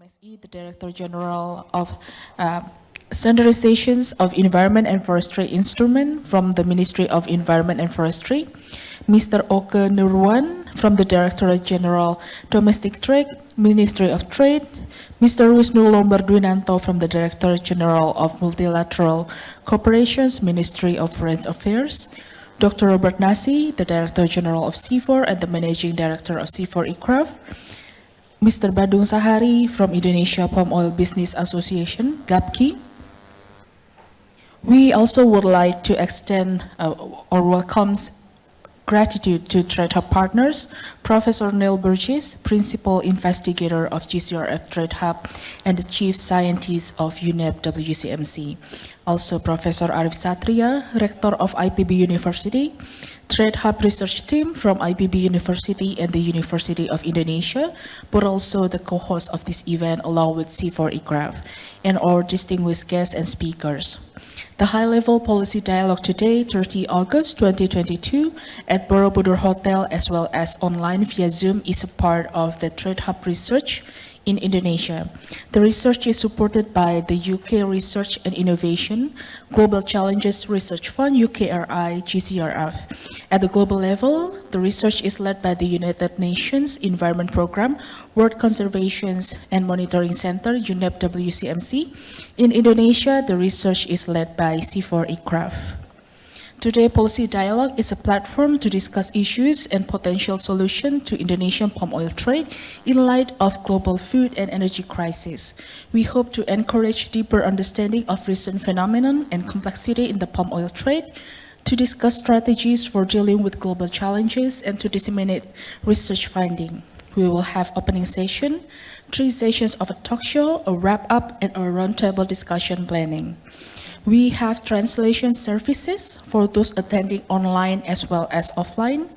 MSE, the Director General of uh, Standardizations of Environment and Forestry Instrument from the Ministry of Environment and Forestry, Mr. Oke Nurwan from the Directorate General Domestic Trade, Ministry of Trade, Mr. Wisnu Lombardwinanto from the Directorate General of Multilateral Corporations, Ministry of Foreign Affairs, Dr. Robert Nasi, the Director General of CIFOR and the Managing Director of CIFOR ICRAF, Mr. Badung Sahari from Indonesia Palm Oil Business Association, GAPKI. We also would like to extend uh, or welcomes gratitude to Trade Hub partners, Professor Neil Burgess, Principal Investigator of GCRF Trade Hub and the Chief Scientist of UNEP WCMC. Also Professor Arif Satria, Rector of IPB University, Trade Hub Research Team from IPB University and the University of Indonesia, but also the co-host of this event along with CIFOR ICRAF, and our distinguished guests and speakers. The high-level policy dialogue today, 30 August 2022, at Borobudur Hotel as well as online via Zoom is a part of the Trade Hub research in Indonesia. The research is supported by the UK Research and Innovation Global Challenges Research Fund, UKRI, GCRF. At the global level, the research is led by the United Nations Environment Programme, World Conservation and Monitoring Center, UNEP WCMC. In Indonesia, the research is led by CIFOR ICRAF. Today, Policy Dialogue is a platform to discuss issues and potential solutions to Indonesian palm oil trade in light of global food and energy crisis. We hope to encourage deeper understanding of recent phenomenon and complexity in the palm oil trade, to discuss strategies for dealing with global challenges and to disseminate research finding. We will have opening session, three sessions of a talk show, a wrap-up, and a roundtable discussion planning. We have translation services for those attending online as well as offline.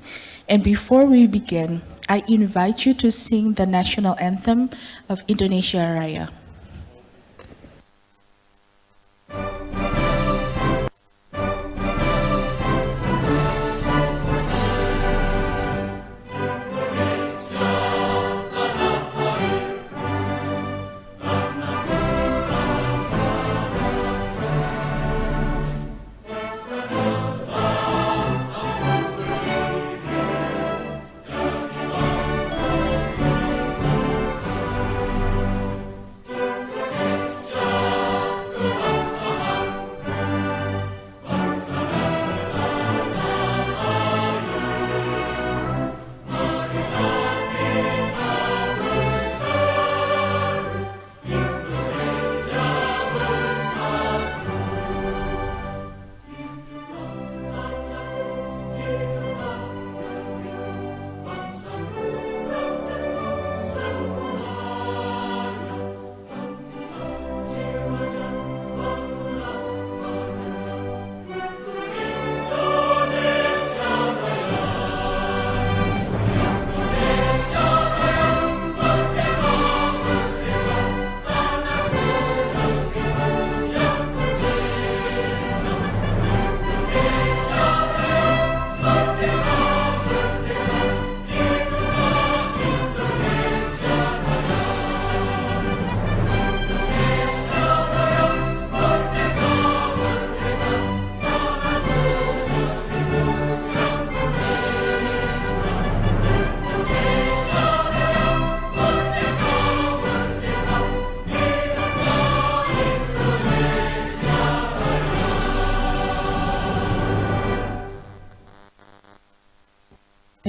And before we begin, I invite you to sing the national anthem of Indonesia Raya.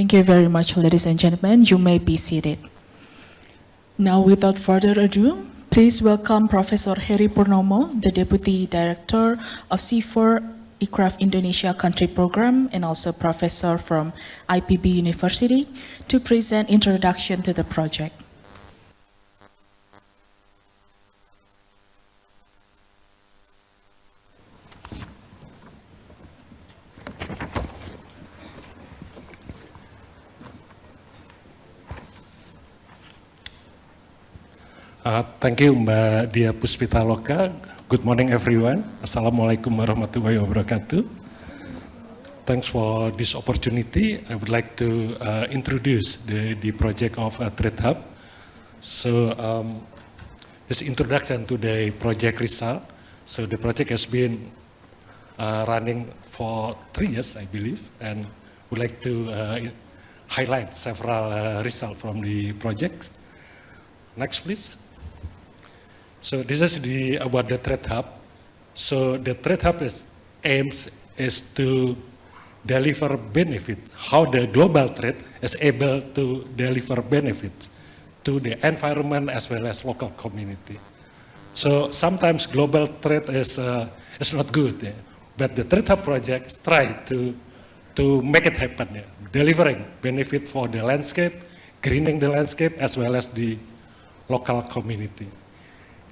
Thank you very much, ladies and gentlemen. You may be seated. Now, without further ado, please welcome Professor Heri Purnomo, the Deputy Director of CIFOR ICRAF Indonesia Country Program and also professor from IPB University to present introduction to the project. Uh, thank you Mbak Dia Puspitaloka. Good morning everyone. Assalamualaikum warahmatullahi wabarakatuh. Thanks for this opportunity. I would like to uh, introduce the, the project of uh, Trade Hub. So um, this introduction to the project result. So the project has been uh, running for three years, I believe, and would like to uh, highlight several uh, results from the project. Next, please. So this is the about the Trade Hub. So the Trade Hub is aims is to deliver benefit, how the global trade is able to deliver benefits to the environment as well as local community. So sometimes global trade is, uh, is not good, yeah? but the Trade Hub project try to, to make it happen, yeah? delivering benefit for the landscape, greening the landscape as well as the local community.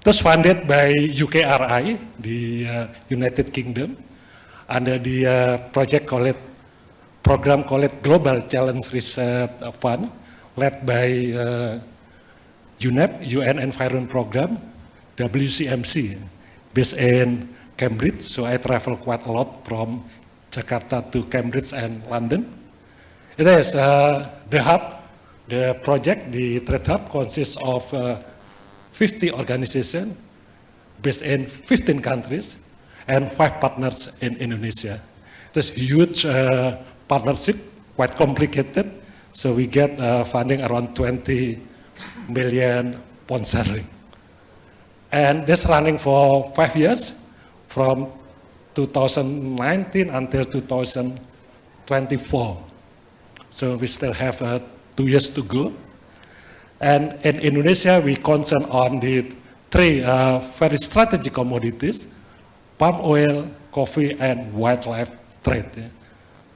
Was funded by UKRI, the uh, United Kingdom, under the uh, project called program called Global Challenge Research Fund, led by uh, UNEP, UN Environment Program, WCMC, based in Cambridge. So I travel quite a lot from Jakarta to Cambridge and London. It is uh, the hub, the project, the Trade Hub consists of uh, 50 organizations based in 15 countries and five partners in Indonesia. This huge uh, partnership, quite complicated, so we get uh, funding around 20 million pound sterling. And this running for five years, from 2019 until 2024. So we still have uh, two years to go. And in Indonesia, we concern on the three uh, very strategic commodities, palm oil, coffee, and wildlife trade. Yeah.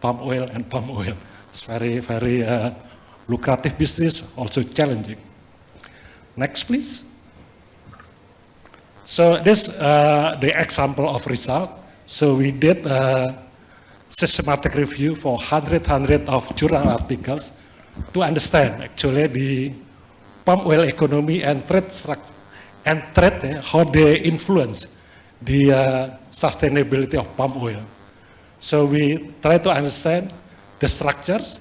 Palm oil and palm oil. It's very, very uh, lucrative business, also challenging. Next, please. So this uh, the example of result. So we did a systematic review for 100, 100 of journal articles to understand actually the palm oil economy and trade and trade, eh, how they influence the uh, sustainability of palm oil. So we try to understand the structures,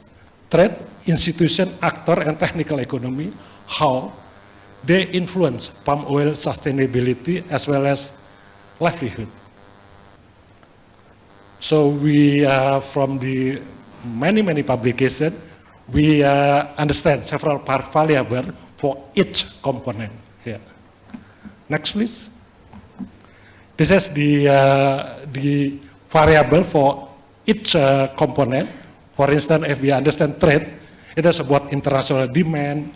trade, institution, actor, and technical economy, how they influence palm oil sustainability as well as livelihood. So we, uh, from the many, many publications, we uh, understand several variables for each component here. Next, please. This is the, uh, the variable for each uh, component. For instance, if we understand trade, it is about international demand,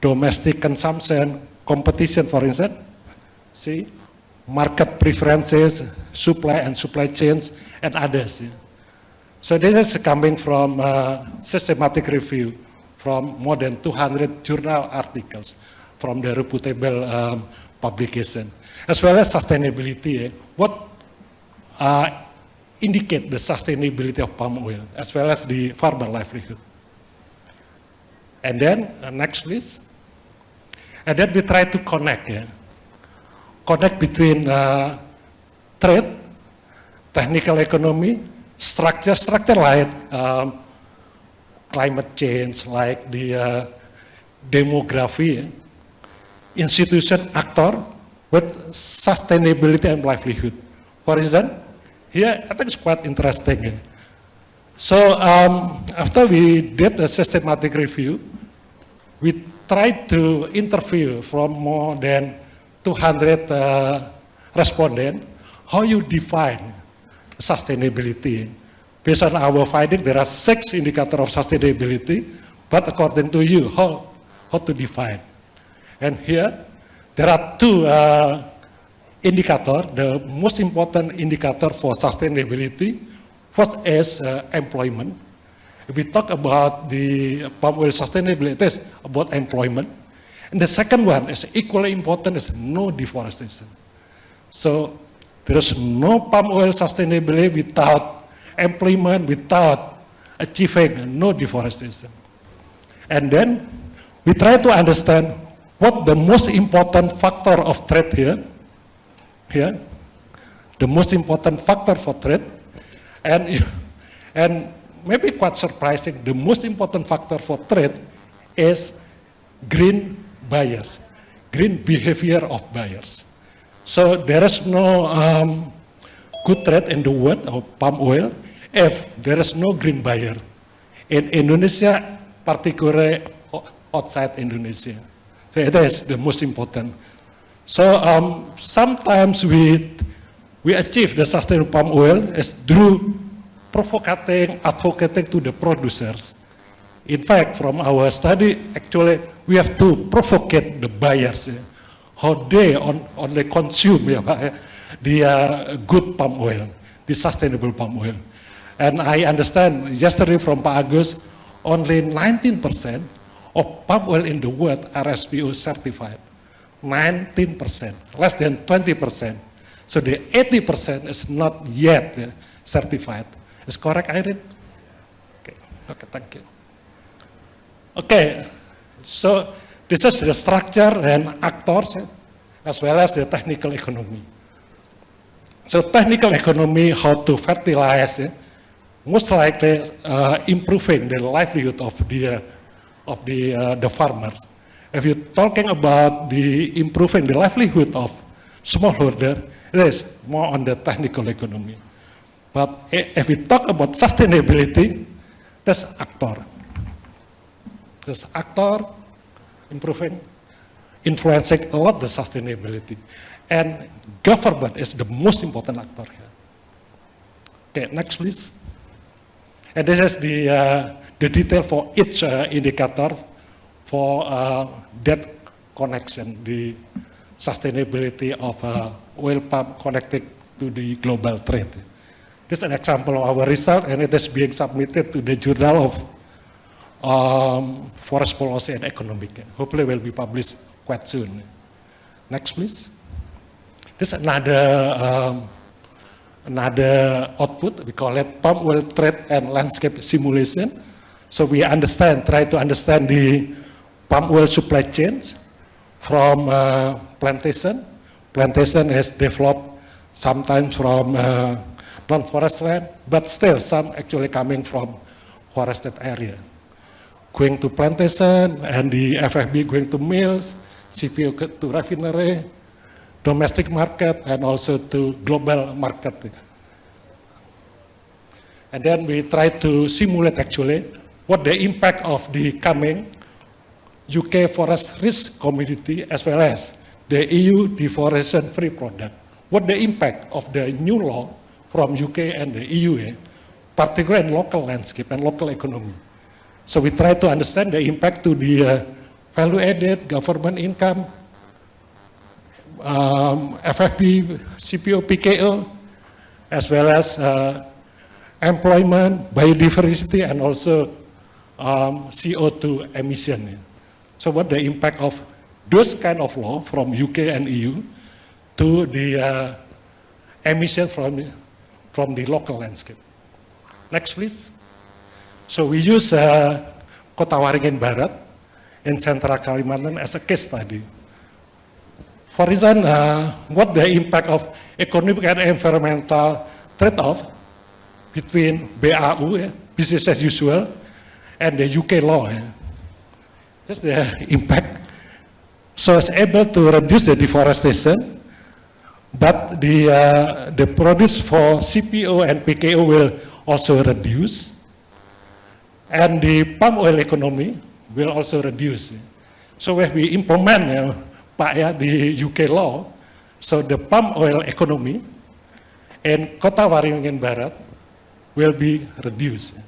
domestic consumption, competition, for instance. See, market preferences, supply and supply chains, and others. So this is coming from uh, systematic review from more than 200 journal articles from the reputable um, publication, as well as sustainability. Eh? What uh, indicate the sustainability of palm oil, as well as the farmer livelihood. And then, uh, next please. And then we try to connect, yeah? connect between uh, trade, technical economy, structure, structure like um, climate change, like the uh, demography, institution actor with sustainability and livelihood. For instance, here I think it's quite interesting. So um, after we did a systematic review, we tried to interview from more than 200 uh, respondents how you define sustainability. Based on our finding, there are six indicators of sustainability, but according to you, how, how to define? And here, there are two uh, indicators. The most important indicator for sustainability, first is uh, employment. If we talk about the palm oil sustainability, it is about employment. And the second one is equally important is no deforestation. So there is no palm oil sustainability without employment, without achieving no deforestation. And then we try to understand what the most important factor of trade here, here, the most important factor for trade, and, and maybe quite surprising, the most important factor for trade is green buyers. green behavior of buyers. So there is no um, good trade in the world of palm oil if there is no green buyer. In Indonesia, particularly outside Indonesia. So the most important. So um, sometimes we, we achieve the sustainable palm oil is through provocating, advocating to the producers. In fact, from our study, actually, we have to provocate the buyers, yeah, how they on, only consume yeah, the good palm oil, the sustainable palm oil. And I understand yesterday from Pak Agus, only 19% of palm oil in the world are SPO certified. 19%, less than 20%. So the 80% is not yet uh, certified. Is correct, Irene? Okay, okay, thank you. Okay, so this is the structure and actors uh, as well as the technical economy. So technical economy, how to fertilize, most likely uh, improving the livelihood of the, of the, uh, the farmers. If you're talking about the improving the livelihood of smallholder, it is more on the technical economy. But if we talk about sustainability, that's actor. There's actor improving, influencing a lot the sustainability. And government is the most important actor here. Okay, next please. And this is the, uh, the detail for each uh, indicator for uh, that connection, the sustainability of uh, oil palm connected to the global trade. This is an example of our result and it is being submitted to the Journal of um, Forest Policy and Economic. Hopefully will be published quite soon. Next please. This is another um, another output, we call it palm oil trade and landscape simulation. So we understand, try to understand the palm oil supply chains from uh, plantation. Plantation is developed sometimes from uh, non-forest land, but still some actually coming from forested area. Going to plantation and the FFB going to mills, CPO to refinery, domestic market and also to global market. And then we try to simulate actually what the impact of the coming UK forest risk community as well as the EU deforestation free product. What the impact of the new law from UK and the EU, eh, particularly in local landscape and local economy. So we try to understand the impact to the uh, value added, government income, um, FFB, CPO, PKO, as well as uh, employment, biodiversity, and also um, CO2 emission. So what the impact of those kind of law from UK and EU to the uh, emission from, from the local landscape. Next, please. So we use uh, Kota Waringin Barat in Central Kalimantan as a case study. For example, uh, what the impact of economic and environmental trade-off between BAU, yeah, business as usual, and the UK law. Yeah. That's the impact. So it's able to reduce the deforestation, but the, uh, the produce for CPO and PKO will also reduce, and the palm oil economy will also reduce. So when we implement uh, Pak ya di UK law, so the palm oil economy in Kota Waringin Barat will be reduced.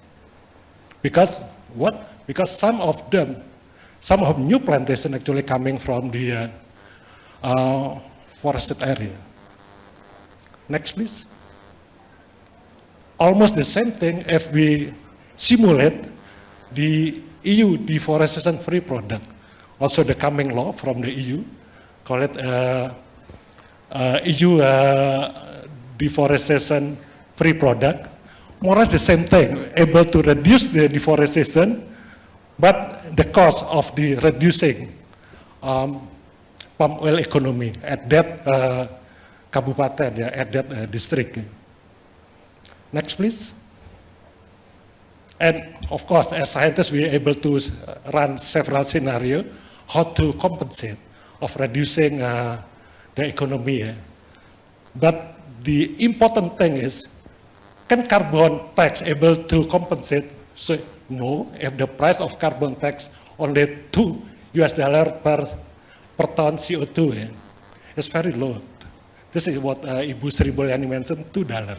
Because what? Because some of them, some of new plantation actually coming from the uh, uh, forested area. Next, please. Almost the same thing if we simulate the EU deforestation free product, also the coming law from the EU, call it uh, uh, EU uh, deforestation free product, more or less the same thing, able to reduce the deforestation, but the cost of the reducing um, palm oil economy at that uh, kabupaten, yeah, at that uh, district. Next, please. And of course, as scientists, we are able to run several scenarios how to compensate of reducing uh, the economy. eh. But the important thing is, can carbon tax able to compensate? So no, if the price of carbon tax only two US dollar per per ton CO2, eh, it's very low. This is what uh, Ibu Sri Mulyani mentioned, two dollar.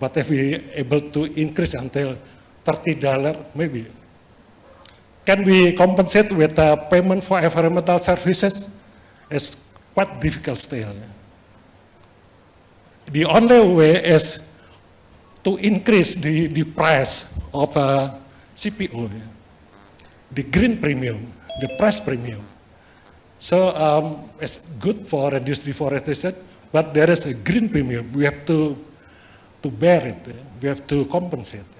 But if we able to increase until thirty dollar, maybe. Can we compensate with uh, payment for environmental services? It's quite difficult still. The only way is to increase the, the price of uh, CPO, the green premium, the price premium. So um, it's good for reduce deforestation, but there is a green premium. We have to, to bear it. We have to compensate.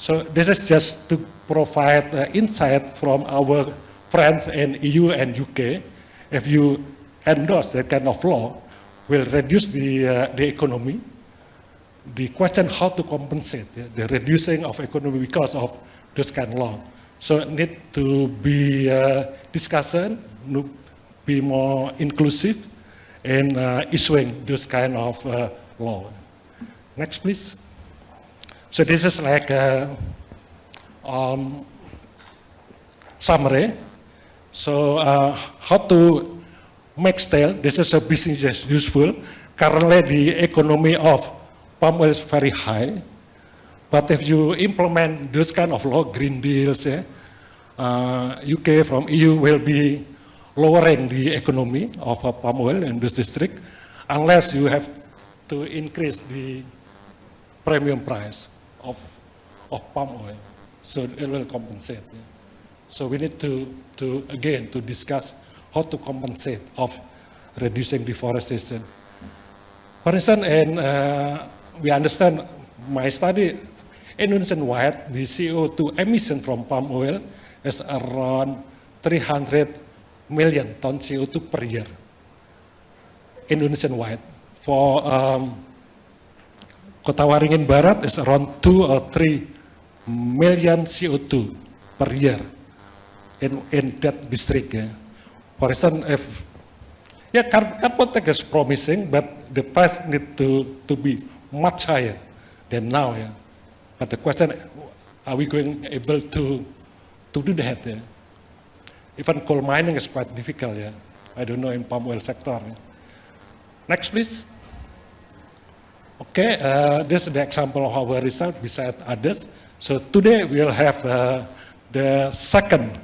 So this is just to provide uh, insight from our friends in EU and UK. If you endorse that kind of law, will reduce the, uh, the economy. The question how to compensate yeah, the reducing of economy because of this kind of law. So need to be uh, discussion, be more inclusive in uh, issuing this kind of uh, law. Next, please. So this is like a um, summary. So uh, how to make steel, this is a business as useful. Currently the economy of palm oil is very high. But if you implement this kind of law, green deals, yeah, uh, UK from EU will be lowering the economy of uh, palm oil in this district unless you have to increase the premium price of, of palm oil. So it will compensate. So we need to, to, again, to discuss how to compensate of reducing deforestation. For instance, and uh, we understand my study, Indonesian wide, the CO2 emission from palm oil is around 300 million ton CO2 per year. Indonesian wide. For um, Kota Waringin Barat is around 2 or 3 million CO2 per year in, in that district. Yeah. For instance, if yeah, car- carbon tax is promising, but the price need to, to be much higher than now. Yeah. But the question, are we going able to, to do that? Yeah? Even coal mining is quite difficult. Yeah. I don't know in palm oil sector. yeah. Next, please. Okay, uh, this is the example of our result beside others. So today we'll have uh, the second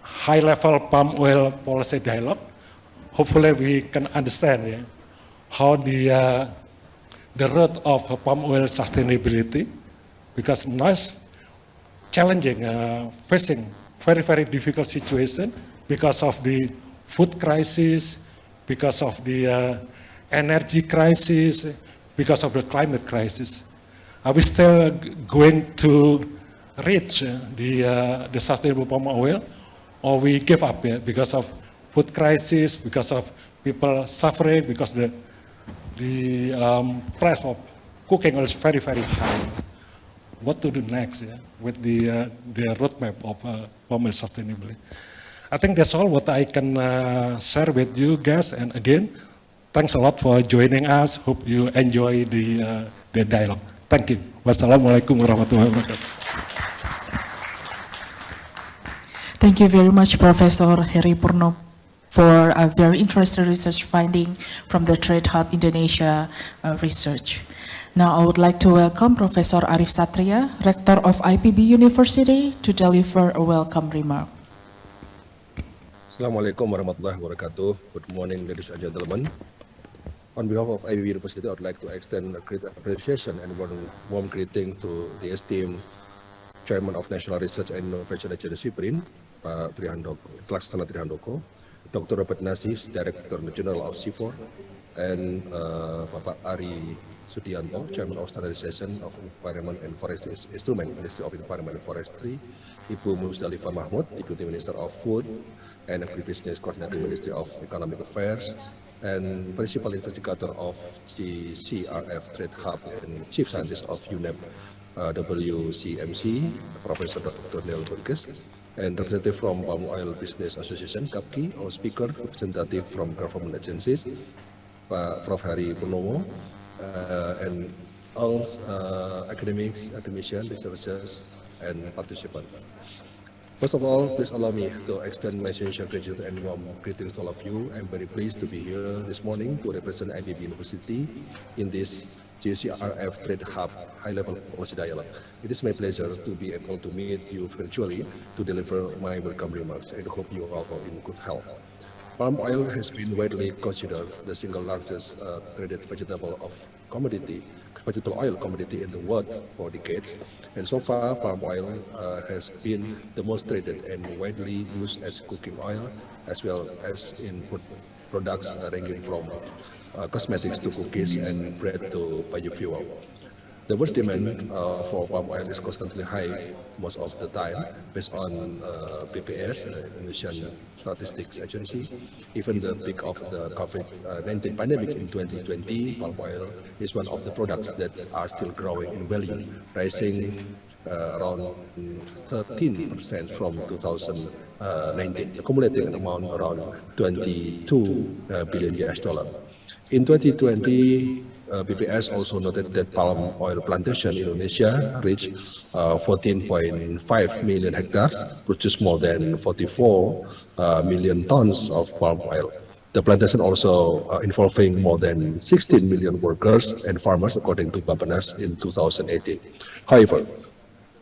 high-level palm oil policy dialogue. Hopefully we can understand yeah, how the, uh, the road of palm oil sustainability, because it's challenging, uh, facing very, very difficult situation because of the food crisis, because of the uh, energy crisis, because of the climate crisis. Are we still going to reach the, uh, the sustainable palm oil, or we give up yeah, because of food crisis, because of people suffering, because the, the um, price of cooking oil is very, very high what to do next yeah, with the, uh, the roadmap of uh, palm oil sustainability. I think that's all what I can uh, share with you guys. And again, thanks a lot for joining us. Hope you enjoy the, uh, the dialogue. Thank you. Wassalamualaikum warahmatullahi wabarakatuh. Thank you very much, Professor Heri Purno, for a very interesting research finding from the Trade Hub Indonesia uh, research. Now, I would like to welcome Professor Arif Satria, Rector of IPB University, to deliver a welcome remark. Assalamualaikum warahmatullahi wabarakatuh. Good morning, ladies and gentlemen. On behalf of IPB University, I would like to extend a great appreciation and warm, warm greeting to the esteemed Chairman of National Research and Innovation Agency, BRIN, Pak Trihandoko, Laksana Trihandoko, Dr. Robert Nasis, Director General of CIFOR, and uh, Bapak Ari Sudianto, Chairman of Standardization of Environment and Forestry Instrument, Ministry of Environment and Forestry, Ibu Musdalifah Mahmud, Deputy Minister of Food and Agribusiness Coordinating Ministry of Economic Affairs, and Principal Investigator of the CRF Trade Hub and Chief Scientist of UNEP uh, WCMC, Professor Dr. Neil Burgess, and representative from Palm Oil Business Association, GAPKI, our speaker, representative from government agencies, Pak Prof. Hari Purnomo, uh, and all uh, academics, academicians, researchers, and participants. First of all, please allow me to extend my sincere gratitude and warm greetings to all of you. I'm very pleased to be here this morning to represent IPB University in this GCRF Trade Hub high-level policy dialogue. It is my pleasure to be able to meet you virtually to deliver my welcome remarks and hope you are all in good health. Palm oil has been widely considered the single largest uh, traded vegetable of commodity vegetable oil commodity in the world for decades. And so far, palm oil uh, has been the most traded and widely used as cooking oil, as well as in products ranging from uh, cosmetics to cookies and bread to biofuel. The worst demand uh, for palm oil is constantly high most of the time based on uh, BPS, uh, Indonesian Statistics Agency. Even the peak of the COVID-19 pandemic in 2020, palm oil is one of the products that are still growing in value, rising uh, around 13% from 2019, accumulating an amount around 22 uh, billion US dollar. In 2020, uh, BPS also noted that palm oil plantation in Indonesia reached uh, 14.5 million hectares, produce more than 44 uh, million tons of palm oil. The plantation also uh, involving more than 16 million workers and farmers, according to Bappenas in 2018. However,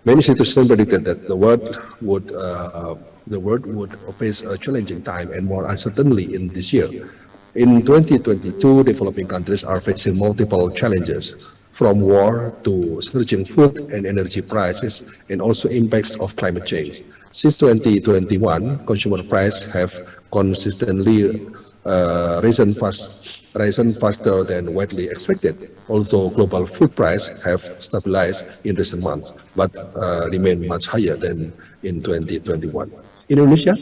many institutions predicted that the world would uh, the world would face a challenging time and more uncertainty in this year. In 2022, developing countries are facing multiple challenges, from war to surging food and energy prices, and also impacts of climate change. Since 2021, consumer prices have consistently uh, risen, fast, risen faster than widely expected, although global food prices have stabilized in recent months, but uh, remain much higher than in 2021. In Indonesia,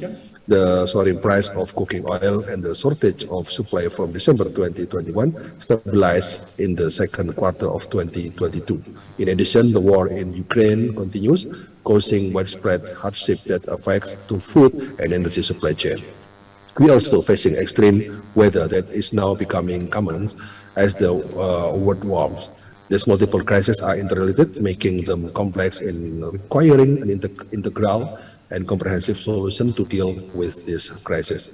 the soaring price of cooking oil and the shortage of supply from December 2021 stabilized in the second quarter of 2022. In addition, the war in Ukraine continues, causing widespread hardship that affects to food and energy supply chain. We are also facing extreme weather that is now becoming common as the uh, world warms. These multiple crises are interrelated, making them complex and requiring an integral and comprehensive solution to deal with this crisis.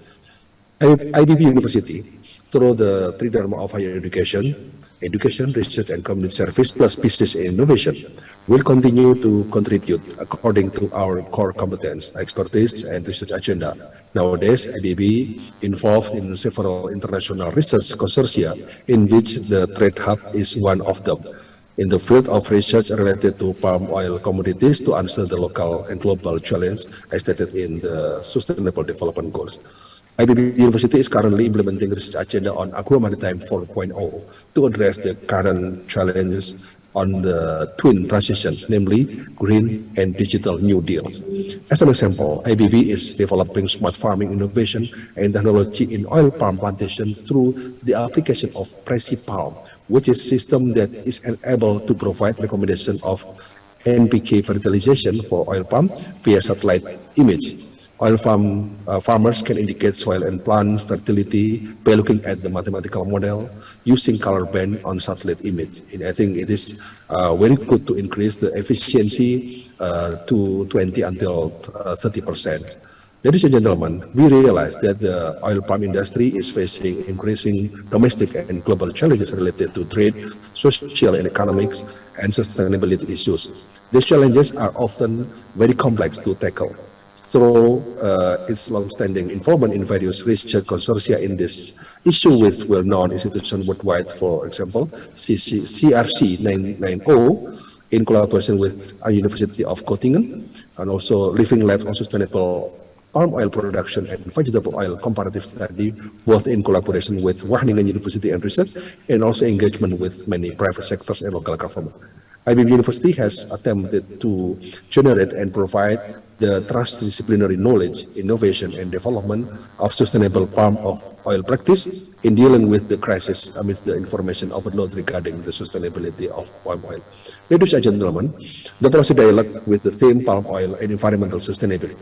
IPB University, through the three dharma of higher education, education, research, and community service, plus business innovation, will continue to contribute according to our core competence, expertise, and research agenda. Nowadays, IPB involved in several international research consortia, in which the Trade Hub is one of them in the field of research related to palm oil commodities to answer the local and global challenge as stated in the Sustainable Development Goals. IPB University is currently implementing research agenda on agro-maritime 4.0 to address the current challenges on the twin transitions, namely green and digital new deals. As an example, IPB is developing smart farming innovation and technology in oil palm plantation through the application of Prezi Palm, which is system that is able to provide recommendation of NPK fertilization for oil palm via satellite image. Oil farm uh, farmers can indicate soil and plant fertility by looking at the mathematical model using color band on satellite image. And I think it is uh, very good to increase the efficiency uh, to 20 until 30 uh, percent. Ladies and gentlemen, we realize that the oil palm industry is facing increasing domestic and global challenges related to trade, social and economics, and sustainability issues. These challenges are often very complex to tackle. Through uh, its long-standing involvement in various research consortia in this issue with well-known institutions worldwide, for example, CC, CRC 990, in collaboration with University of Göttingen, and also Living Lab on Sustainable palm oil production and vegetable oil comparative study, both in collaboration with Wageningen University and Research, and also engagement with many private sectors and local government. IPB University has attempted to generate and provide the transdisciplinary knowledge, innovation, and development of sustainable palm oil practice in dealing with the crisis amidst the information overload regarding the sustainability of palm oil. Ladies and gentlemen, the policy dialogue with the theme palm oil and environmental sustainability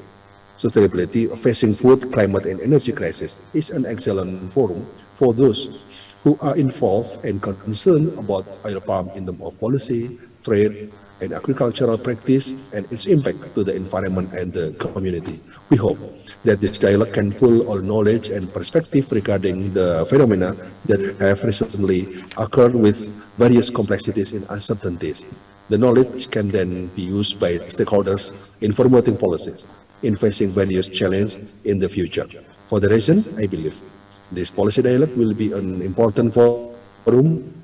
sustainability, of facing food, climate, and energy crisis is an excellent forum for those who are involved and concerned about oil palm in terms of policy, trade, and agricultural practice and its impact to the environment and the community. We hope that this dialogue can pull all knowledge and perspective regarding the phenomena that have recently occurred with various complexities and uncertainties. The knowledge can then be used by stakeholders in formulating policies, in facing various challenges in the future. For the reason, I believe this policy dialogue will be an important forum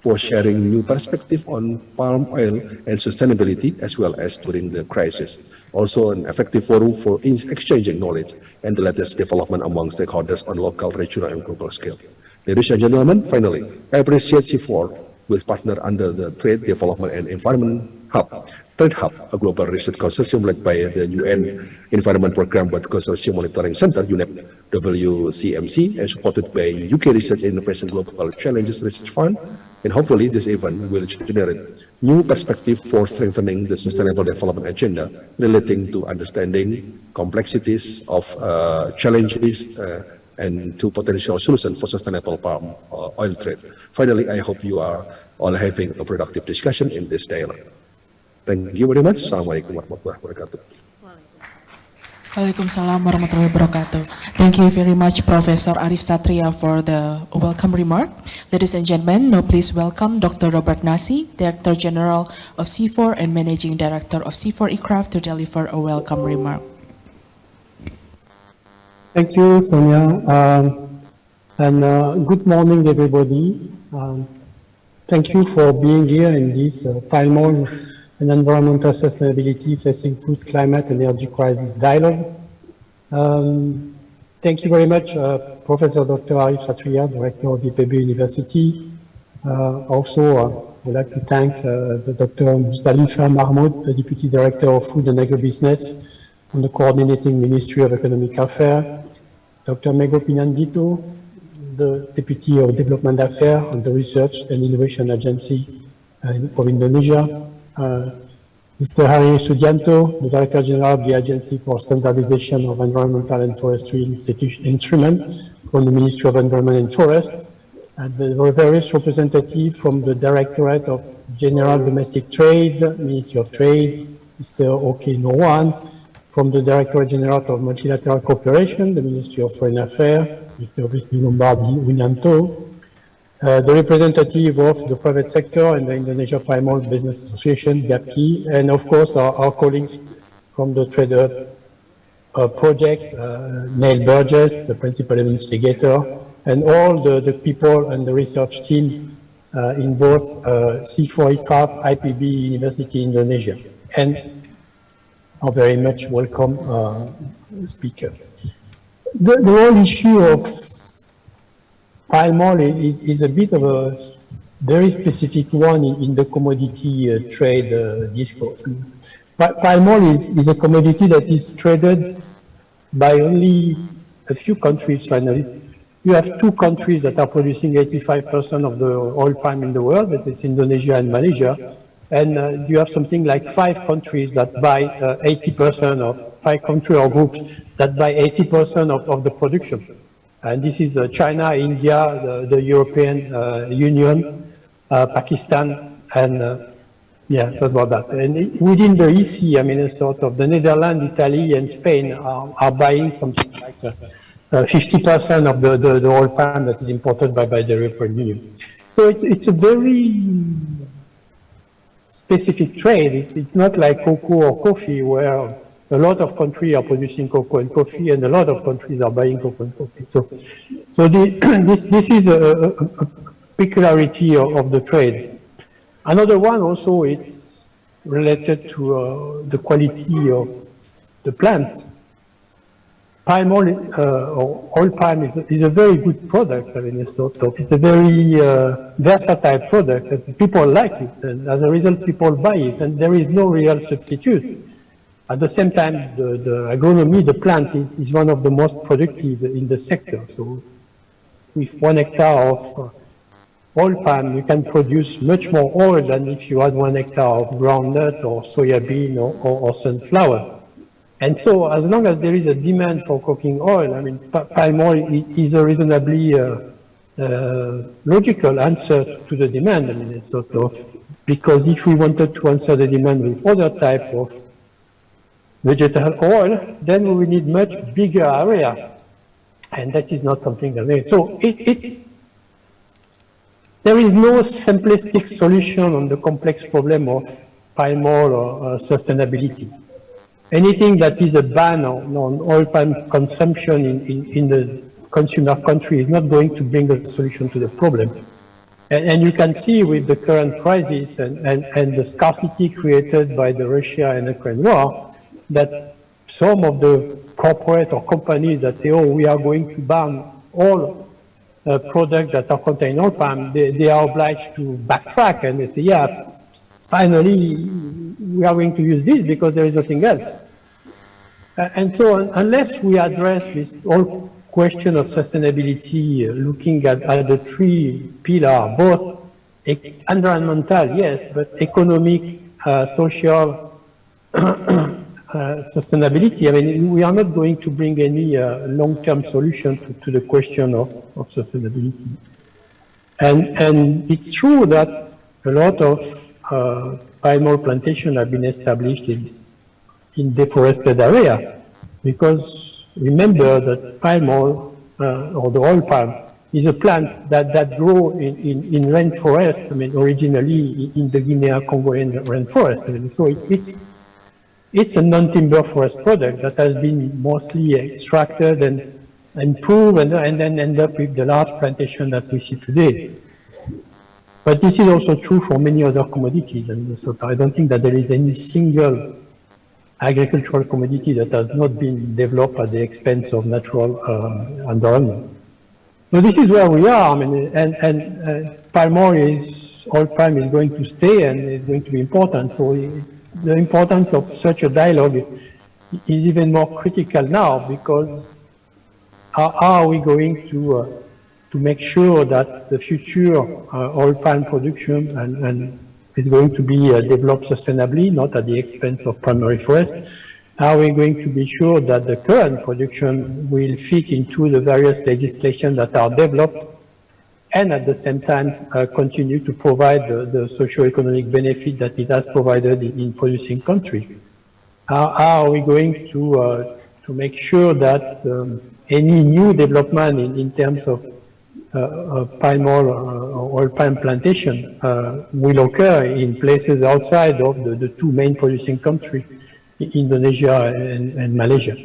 for sharing new perspective on palm oil and sustainability as well as during the crisis. Also an effective forum for exchanging knowledge and the latest development among stakeholders on local, regional and global scale. Ladies and gentlemen, finally, I appreciate CIFOR with partner under the Trade Development and Environment Hub Trade Hub, a global research consortium led by the UN Environment Programme World Consortium Monitoring Center, UNEP WCMC, and supported by UK Research and Innovation Global Challenges Research Fund. And hopefully this event will generate new perspective for strengthening the sustainable development agenda relating to understanding complexities of uh, challenges uh, and to potential solutions for sustainable palm uh, oil trade. Finally, I hope you are all having a productive discussion in this dialogue. Thank you very much. Assalamualaikum warahmatullahi wabarakatuh. Waalaikumsalam warahmatullahi wabarakatuh. Thank you very much, Professor Arif Satria, for the welcome remark. Ladies and gentlemen, now please welcome Dr. Robert Nasi, Director General of CIFOR and Managing Director of CIFOR ICRAF to deliver a welcome remark. Thank you, Sonia. Um, and uh, good morning, everybody. Um, thank you for being here in this uh, palm and environmental sustainability facing food, climate, and energy crisis dialogue. Um, thank you very much, uh, Professor Dr. Arif Satria, Director of IPB University. Uh, also, uh, I would like to thank uh, Dr. Musdalifah Mahmud, the Deputy Director of Food and Agribusiness on the Coordinating Ministry of Economic Affairs, Dr. Mego Pinandito, the Deputy of Development Affairs and the Research and Innovation Agency uh, for Indonesia, Uh, Mr. Harry Sugianto, the Director General of the Agency for Standardization of Environmental and Forestry Instrument from the Ministry of Environment and Forest, and the various representatives from the Directorate of General Domestic Trade, Ministry of Trade, Mr. Oke Nurwan, from the Directorate General of Multilateral Cooperation, the Ministry of Foreign Affairs, Mr. Rizmi Lombardi Winanto, uh, the representative of the private sector and the Indonesia Primal Business Association, GAPKI, and of course our, our colleagues from the Trader uh, Project, uh, Neil Burgess, the principal investigator, and all the, the people and the research team uh, in both uh, CIFOR ICRAF, IPB University Indonesia, and are very much welcome uh, speaker. The, the whole issue of oil is, is a bit of a very specific one in, in the commodity uh, trade uh, discourse. Palm oil is, is, a commodity that is traded by only a few countries finally. You have two countries that are producing 85% of the oil palm in the world, that is Indonesia and Malaysia. And uh, you have something like five countries that buy 80% uh, of, five country or groups that buy 80% of, of the production. And this is uh, China, India, the, the European uh, Union, uh, Pakistan, and yeah, that's about that. And within the EC, I mean, sort of the Netherlands, Italy, and Spain are, are buying something like 50% of the, the, the oil palm that is imported by, by the European Union. So it's, it's a very specific trade. It's, it's not like cocoa or coffee where a lot of countries are producing cocoa and coffee, and a lot of countries are buying cocoa and coffee. So, so the, this, this is a, a, peculiarity of, of, the trade. Another one also is related to uh, the quality of the plant. Palm oil, uh, or oil palm is a, is a very good product. I mean, it's sort of, it's a very uh, versatile product. And people like it, and as a result, people buy it, and there is no real substitute. At the same time, the, the agronomy, the plant is, is, one of the most productive in the sector. So with one hectare of uh, oil palm, you can produce much more oil than if you had one hectare of groundnut or soya bean or, or, or sunflower. And so as long as there is a demand for cooking oil, I mean, palm oil is a reasonably uh, uh, logical answer to the demand. I mean, it's sort of, because if we wanted to answer the demand with other type of vegetable oil, then we need much bigger area. And that is not something that, we- so it, it's, there is no simplistic solution on the complex problem of palm oil or uh, sustainability. Anything that is a ban on, on oil palm consumption in, in, in the consumer country is not going to bring a solution to the problem. And, and you can see with the current crisis and, and, and the scarcity created by the Russia and Ukraine war, that some of the corporate or companies that say, oh, we are going to ban all uh, products that are contain oil palm, they, they are obliged to backtrack and they say, yeah, finally, we are going to use this because there is nothing else. Uh, And so un- unless we address this whole question of sustainability, uh, looking at, at the three pillars, both environmental, yes, but economic, uh, social, sustainability, I mean, we are not going to bring any uh, long-term solution to, to the question of, of sustainability. And, and it's true that a lot of uh, palm oil plantation have been established in, in deforested area because remember that palm oil uh, or the oil palm is a plant that, that grow in, in, in rainforest, I mean, originally in- the Guinea-Congo rainforest. I mean, so it's, it's, it's a non-timber forest product that has been mostly extracted and improved and, and then end up with the large plantation that we see today. But this is also true for many other commodities, and so I don't think that there is any single agricultural commodity that has not been developed at the expense of natural uh, environment. So this is where we are, I mean, and, and uh, palm oil is, oil palm is going to stay and is going to be important. So the importance of such a dialogue is even more critical now because how are we going to, uh, to make sure that the future uh, oil palm production and, and is going to be uh, developed sustainably, not at the expense of primary forest? How are we going to be sure that the current production will fit into the various legislation that are developed and at the same time uh, continue to provide the, the socio-economic benefit that it has provided in, in producing country? How, how are we going to, uh, to make sure that um, any new development in, in terms of uh, palm oil uh, or palm plantation uh, will occur in places outside of the, the two main producing countries, Indonesia and, and Malaysia.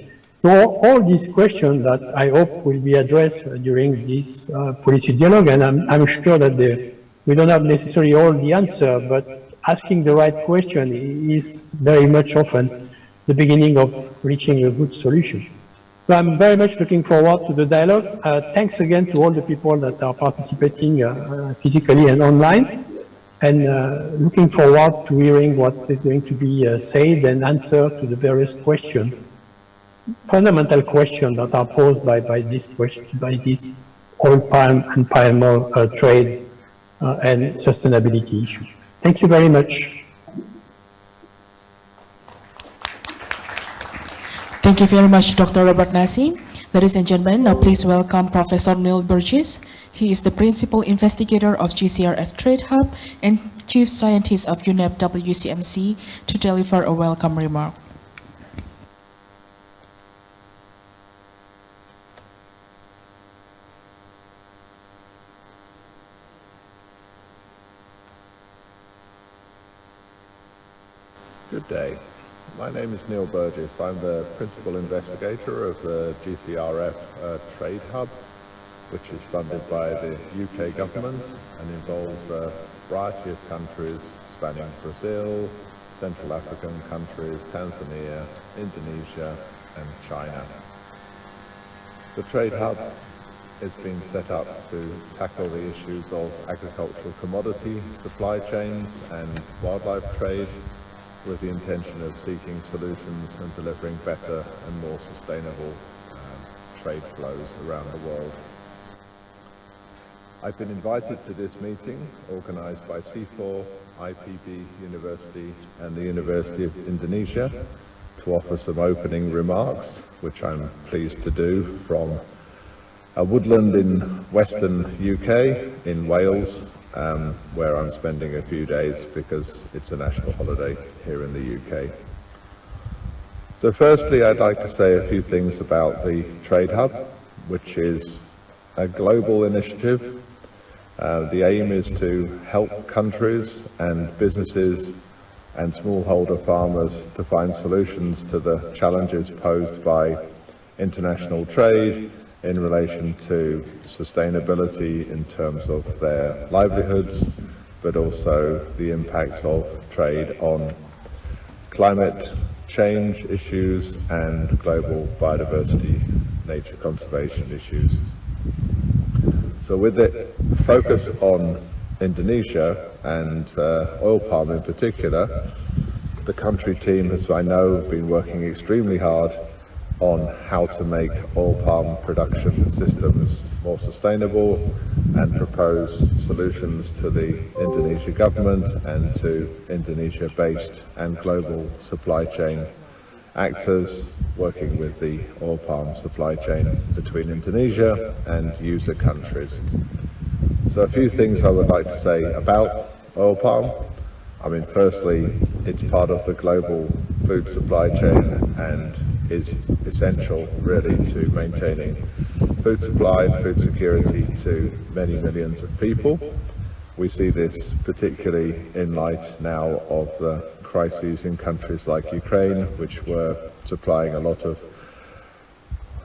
So all, these questions that I hope will be addressed during this uh, policy dialogue, and I'm, I'm sure that the, we don't have necessarily all the answer, but asking the right question is very much often the beginning of reaching a good solution. So I'm very much looking forward to the dialogue. Uh, thanks again to all the people that are participating uh, physically and online, and uh, looking forward to hearing what is going to be uh, said and answered to the various questions, fundamental questions that are posed by, by this question, by this oil palm and palm oil uh, trade uh, and sustainability issue. Thank you very much. Thank you very much, Dr. Robert Nasi. Ladies and gentlemen, now please welcome Professor Neil Burgess. He is the principal investigator of GCRF Trade Hub and chief scientist of UNEP WCMC to deliver a welcome remark. Good day. My name is Neil Burgess. I'm the principal investigator of the GCRF uh, Trade Hub, which is funded by the UK government and involves a variety of countries spanning Brazil, Central African countries, Tanzania, Indonesia, and China. The Trade Hub is being set up to tackle the issues of agricultural commodity supply chains and wildlife trade with the intention of seeking solutions and delivering better and more sustainable um, trade flows around the world. I've been invited to this meeting organised by CIFOR, IPB University and the University of Indonesia to offer some opening remarks, which I'm pleased to do from a woodland in western UK, in Wales, um, where I'm spending a few days because it's a national holiday here in the UK. So firstly, I'd like to say a few things about the Trade Hub, which is a global initiative. Uh, the aim is to help countries and businesses and smallholder farmers to find solutions to the challenges posed by international trade in relation to sustainability in terms of their livelihoods, but also the impacts of trade on climate change issues and global biodiversity nature conservation issues. So with the focus on Indonesia and uh, oil palm in particular, the country team has, I know, been working extremely hard on how to make oil palm production systems more sustainable and propose solutions to the Indonesia government and to Indonesia-based and global supply chain actors working with the oil palm supply chain between Indonesia and user countries. So a few things I would like to say about oil palm. I mean, firstly, it's part of the global food supply chain and is essential really to maintaining food supply and food security to many millions of people. We see this particularly in light now of the crises in countries like Ukraine, which were supplying a lot of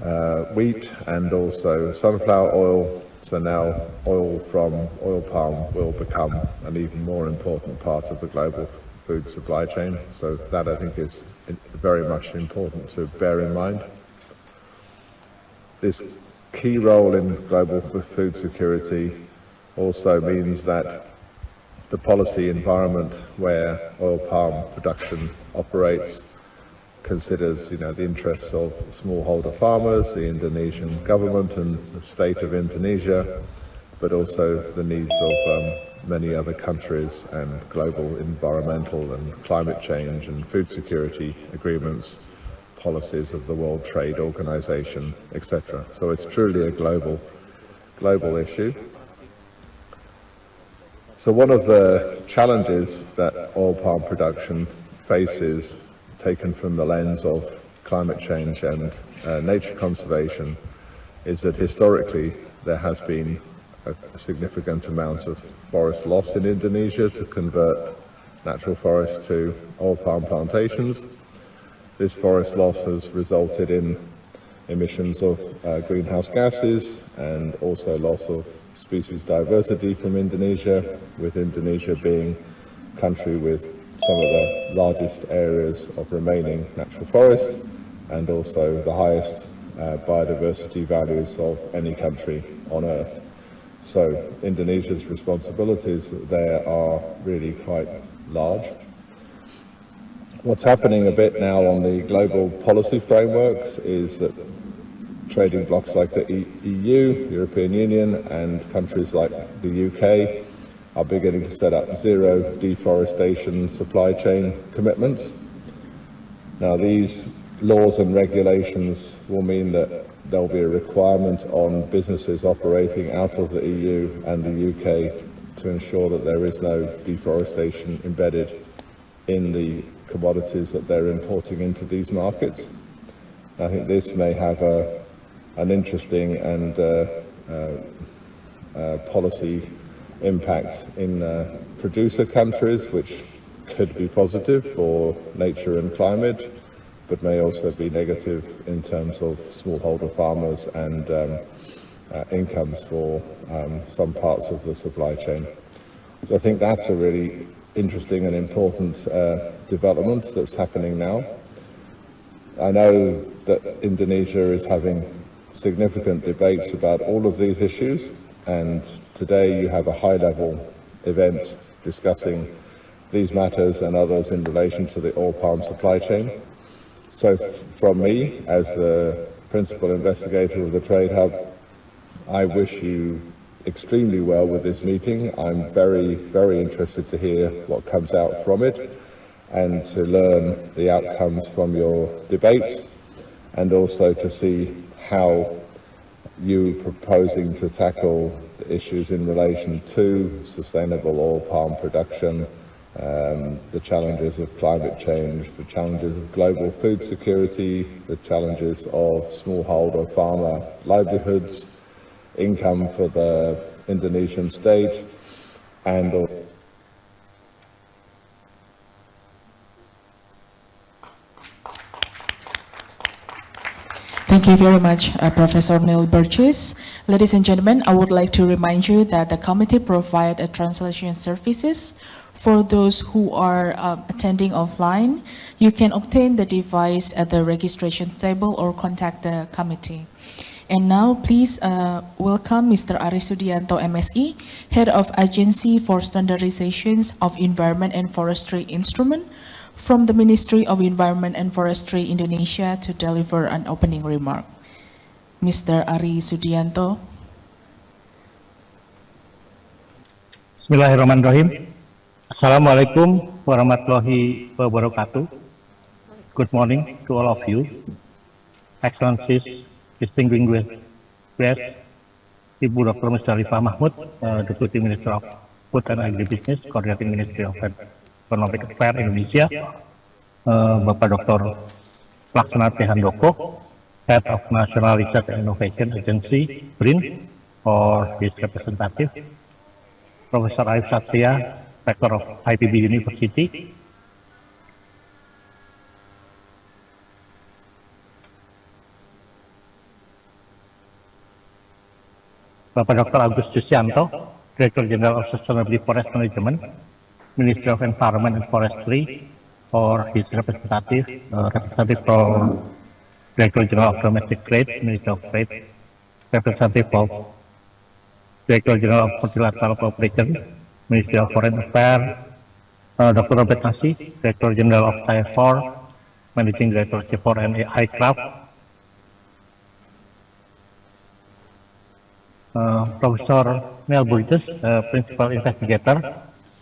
uh, wheat and also sunflower oil. So now oil from oil palm will become an even more important part of the global food supply chain. So that I think is very much important to bear in mind. This key role in global food security also means that the policy environment where oil palm production operates considers you know, the interests of smallholder farmers, the Indonesian government and the state of Indonesia, but also the needs of um, many other countries and global environmental and climate change and food security agreements, policies of the World Trade Organization, etc. So it's truly a global, global issue. So one of the challenges that oil palm production faces, taken from the lens of climate change and uh, nature conservation, is that historically there has been a, significant amount of forest loss in Indonesia to convert natural forests to oil palm plantations. This forest loss has resulted in emissions of uh, greenhouse gases and also loss of species diversity from Indonesia, with Indonesia being a country with some of the largest areas of remaining natural forest and also the highest uh, biodiversity values of any country on earth. So Indonesia's responsibilities there are really quite large. What's happening a bit now on the global policy frameworks is that trading blocs like the EU, European Union, and countries like the UK are beginning to set up zero deforestation supply chain commitments. Now these laws and regulations will mean that there'll be a requirement on businesses operating out of the EU and the UK to ensure that there is no deforestation embedded in the commodities that they're importing into these markets. I think this may have a, an interesting and uh, uh, uh, policy impact in uh, producer countries, which could be positive for nature and climate, but may also be negative in terms of smallholder farmers and um, uh, incomes for um, some parts of the supply chain. So I think that's a really interesting and important uh, development that's happening now. I know that Indonesia is having significant debates about all of these issues and today you have a high-level event discussing these matters and others in relation to the oil palm supply chain. So from me, as the principal investigator of the Trade Hub, I wish you extremely well with this meeting. I'm very, very interested to hear what comes out from it. and to learn the outcomes from your debates and also to see how you proposing to tackle the issues in relation to sustainable oil palm production, um, the challenges of climate change, the challenges of global food security, the challenges of smallholder farmer livelihoods, income for the Indonesian state, and Thank you very much, uh, Professor Neil Burgess. Ladies and gentlemen, I would like to remind you that the committee provides translation services for those who are uh, attending offline. You can obtain the device at the registration table or contact the committee. And now, please uh, welcome Mr. Ary Sudijanto, MSE, Head of Agency for Standardizations of Environment and Forestry Instrument, from the Ministry of Environment and Forestry Indonesia to deliver an opening remark. Mr. Ary Sudijanto. Bismillahirrahmanirrahim. Assalamualaikum warahmatullahi wabarakatuh. Good morning to all of you. Excellencies, distinguished guests, Ibu Dr. Musdalifah Mahmud, uh, Deputy Minister of Food and Agribusiness, Coordinating Ministry of Economic Affairs Indonesia, uh, Bapak Dr. Laksana Handoko, Head of National Research and Innovation Agency, BRIN, or his representative, Professor Arif Satria, Rector of IPB University, Bapak Dr. Agus Jusianto, Director General of Sustainability Forest Management, Ministry of Environment and Forestry, or his representative, uh, representative from Director General of Domestic Trade, Ministry of Trade, representative of Director General of Multilateral Cooperation, Ministry of Foreign Affairs, uh, Dr. Robert Nasi, Director General of CIFOR, Managing Director CIFOR and ICRAFT, Uh, Professor Neil Burgess, uh, Principal Investigator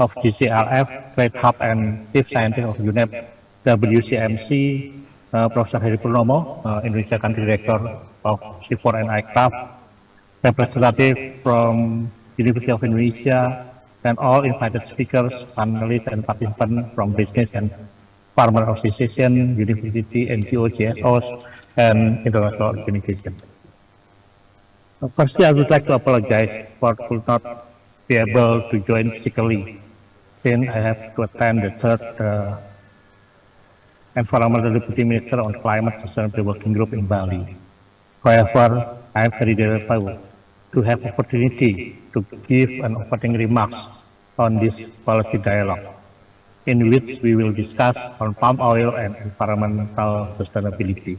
of GCRF, Trade Hub and Chief Scientist of UNEP WCMC, uh, Professor Heri Purnomo, uh, Indonesia Country Director of C4 and ICRAF, representative from University of Indonesia, and all invited speakers, panelists, and participants from business and farmer association, university, NGO, GSOs, and international organizations. Firstly, I would like to apologize for could not be able to join physically since I have to attend the third uh, Environmental Deputy Minister on Climate Sustainability Working Group in Bali. However, I am very grateful to have opportunity to give an opening remarks on this policy dialogue, in which we will discuss on palm oil and environmental sustainability,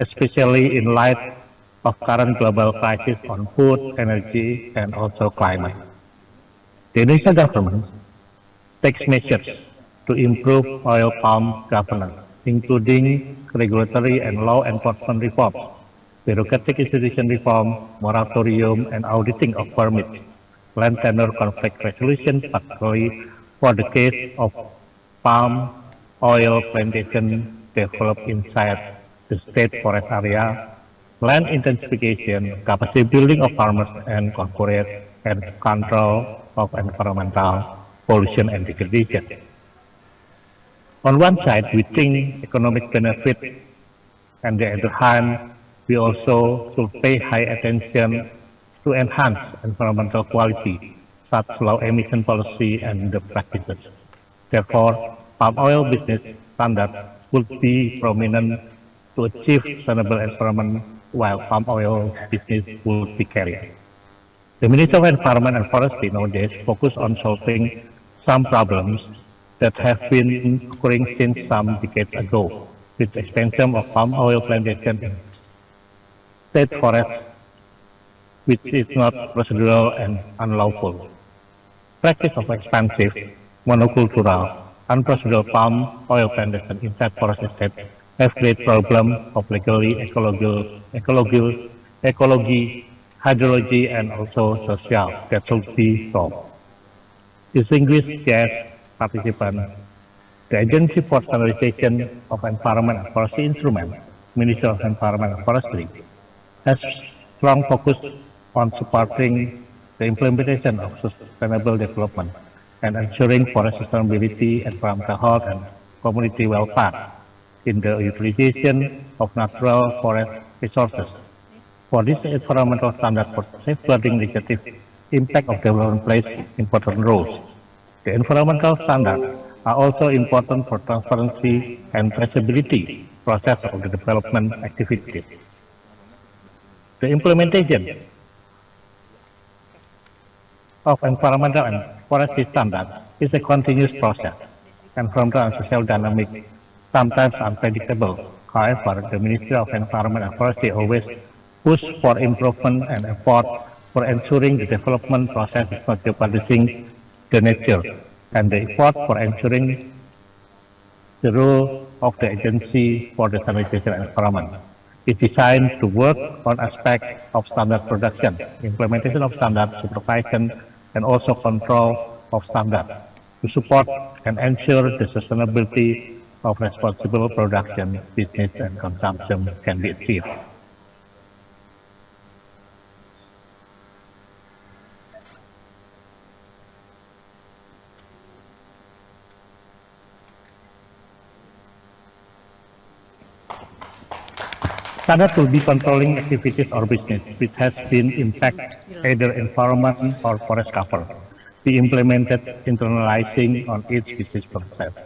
especially in light of current global crisis on food, energy, and also climate. The Indonesian government takes measures to improve oil palm governance, including regulatory and law enforcement reforms, bureaucratic institution reform, moratorium, and auditing of permits, land tenure conflict resolution, particularly for the case of palm oil plantation developed inside the state forest area land intensification, capacity building of farmers, and corporate and control of environmental pollution and degradation. On one side, we think economic benefit, and the other hand, we also should pay high attention to enhance environmental quality, such low emission policy and the practices. Therefore, palm oil business standard would be prominent to achieve sustainable environment while palm oil business will be carried. The Ministry of Environment and Forestry nowadays focus on solving some problems that have been occurring since some decades ago, with the expansion of palm oil plantation in state forests, which is not procedural and unlawful. Practice of expansive, monocultural, unprocedural palm oil plantation inside forest estate have great problem of legally, ecological, ecological, ecology, hydrology, and also social that should be solved. Distinguished guest participants, The Agency for Standardization of Environment and Forestry Instrument, Ministry of Environment and Forestry, has strong focus on supporting the implementation of sustainable development and ensuring forest sustainability, and environmental health, and community welfare in the utilization of natural forest resources. For this environmental standard for safeguarding negative impact of development plays important roles. The environmental standards are also important for transparency and traceability process of the development activities. The implementation of environmental and forestry standards is a continuous process, environmental and social dynamic, sometimes unpredictable. However, the Ministry of Environment and Forestry always push for improvement and effort for ensuring the development process is not jeopardizing the nature and the effort for ensuring the role of the agency for the standardization environment is designed to work on aspects of standard production, implementation of standard supervision, and also control of standard to support and ensure the sustainability of responsible production, business, and consumption can be achieved. Standard will be controlling activities or business which has been impact either environment or forest cover. Be implemented internalizing on each business process.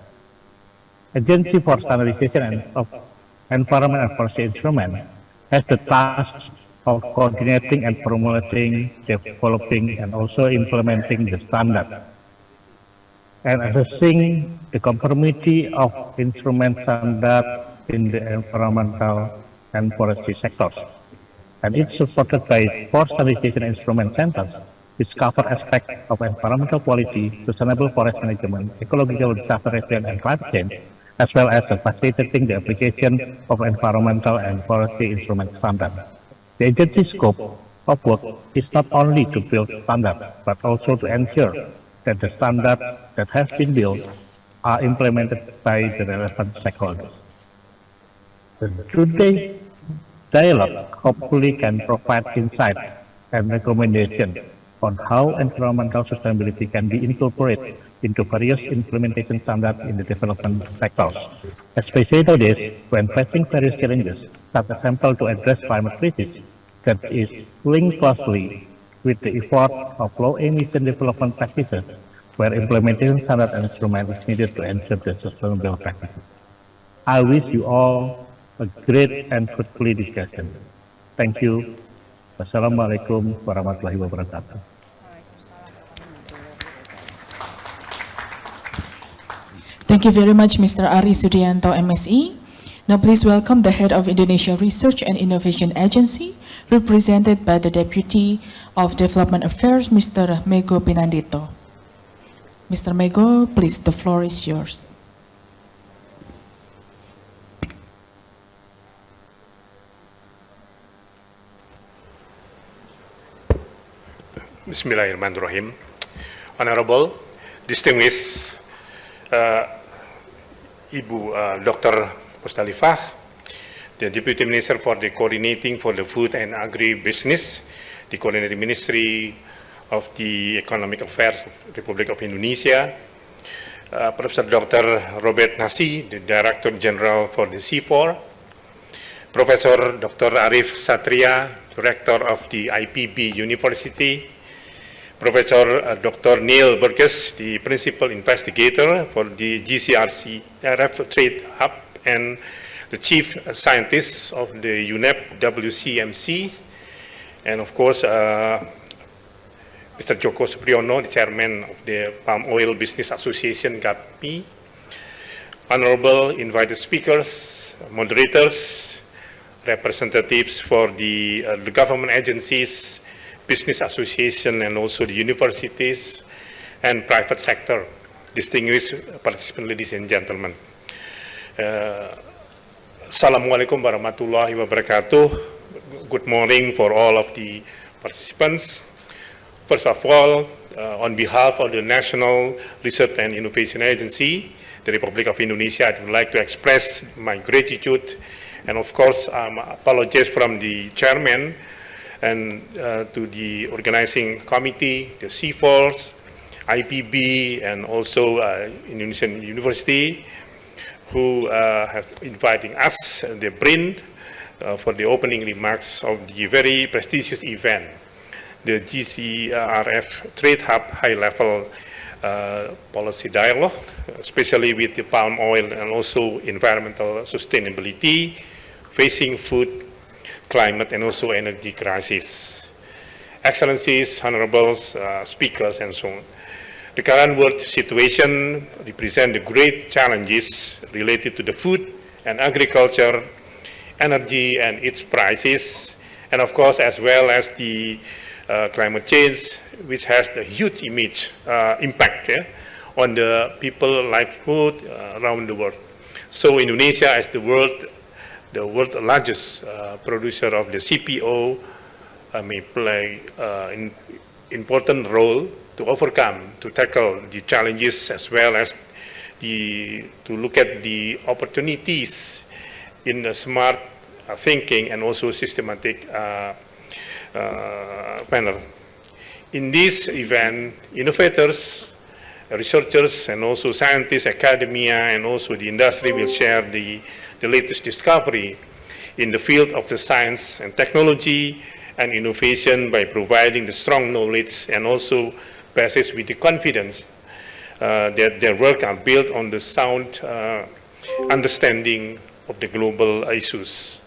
Agency for Standardization and of Environment and Forestry Instrument has the task of coordinating and formulating, developing, and also implementing the standard and assessing the conformity of instrument standard in the environmental and forestry sectors. And it's supported by four standardization instrument centers, which cover aspects of environmental quality, sustainable forest management, ecological disaster resilience, and climate change, as well as facilitating the application of environmental and forestry instrument standards. The agency's scope of work is not only to build standards, but also to ensure that the standards that have been built are implemented by the relevant stakeholders. Today, dialogue hopefully can provide insight and recommendation on how environmental sustainability can be incorporated into various implementation standards in the development sectors, especially nowadays when facing various challenges, as example to address climate crisis that is linked closely with the effort of low emission development practices, where implementation standard and instrument is needed to ensure the sustainable practices. I wish you all a great and fruitful discussion. Thank you. Wassalamualaikum warahmatullahi wabarakatuh. Thank you very much, Mr. Ari Sudianto, MSE. Now please welcome the head of Indonesia Research and Innovation Agency, represented by the Deputy of Development Affairs, Mr. Mego Pinandito. Mr. Mego, please, the floor is yours. Bismillahirrahmanirrahim. Honorable, distinguished uh, Ibu uh, Dr. Mustalifah, the Deputy Minister for the Coordinating for the Food and Agri-Business, the Coordinating Ministry of the Economic Affairs of Republic of Indonesia, uh, Professor Dr. Robert Nasi, the Director General for the C4, Professor Dr. Arif Satria, Director of the IPB University, Professor uh, Dr. Neil Burgess, the Principal Investigator for the GCRC RF Trade Hub and the Chief Scientist of the UNEP WCMC, and of course, uh, Mr. Joko Supriyono, the Chairman of the Palm Oil Business Association, GAPKI, Honorable invited speakers, moderators, representatives for the, uh, the government agencies, business association and also the universities and private sector. Distinguished participants, ladies and gentlemen. Uh, Assalamualaikum warahmatullahi wabarakatuh. Good morning for all of the participants. First of all, uh, on behalf of the National Research and Innovation Agency, the Republic of Indonesia, I would like to express my gratitude and of course um, apologize from the chairman and uh, to the organizing committee, the CIFOR's, IPB, and also uh, Indonesian University, who uh, have inviting us, the BRIN, uh, for the opening remarks of the very prestigious event, the GCRF Trade Hub High Level uh, Policy Dialogue, especially with the palm oil and also environmental sustainability, facing food, climate, and also energy crisis. Excellencies, honorables, uh, speakers, and so on. The current world situation represents the great challenges related to the food and agriculture, energy and its prices, and of course as well as the uh, climate change, which has the huge image, uh, impact yeah, on the people livelihood uh, around the world. So Indonesia as the world, the world's largest uh, producer of the CPO uh, may play an important role to overcome, to tackle the challenges as well as the, to look at the opportunities in the smart uh, thinking and also systematic uh, uh, manner. In this event, innovators, researchers, and also scientists, academia, and also the industry will share the, the latest discovery in the field of the science and technology and innovation by providing the strong knowledge and also basis with the confidence uh, that their work are built on the sound uh, understanding of the global issues.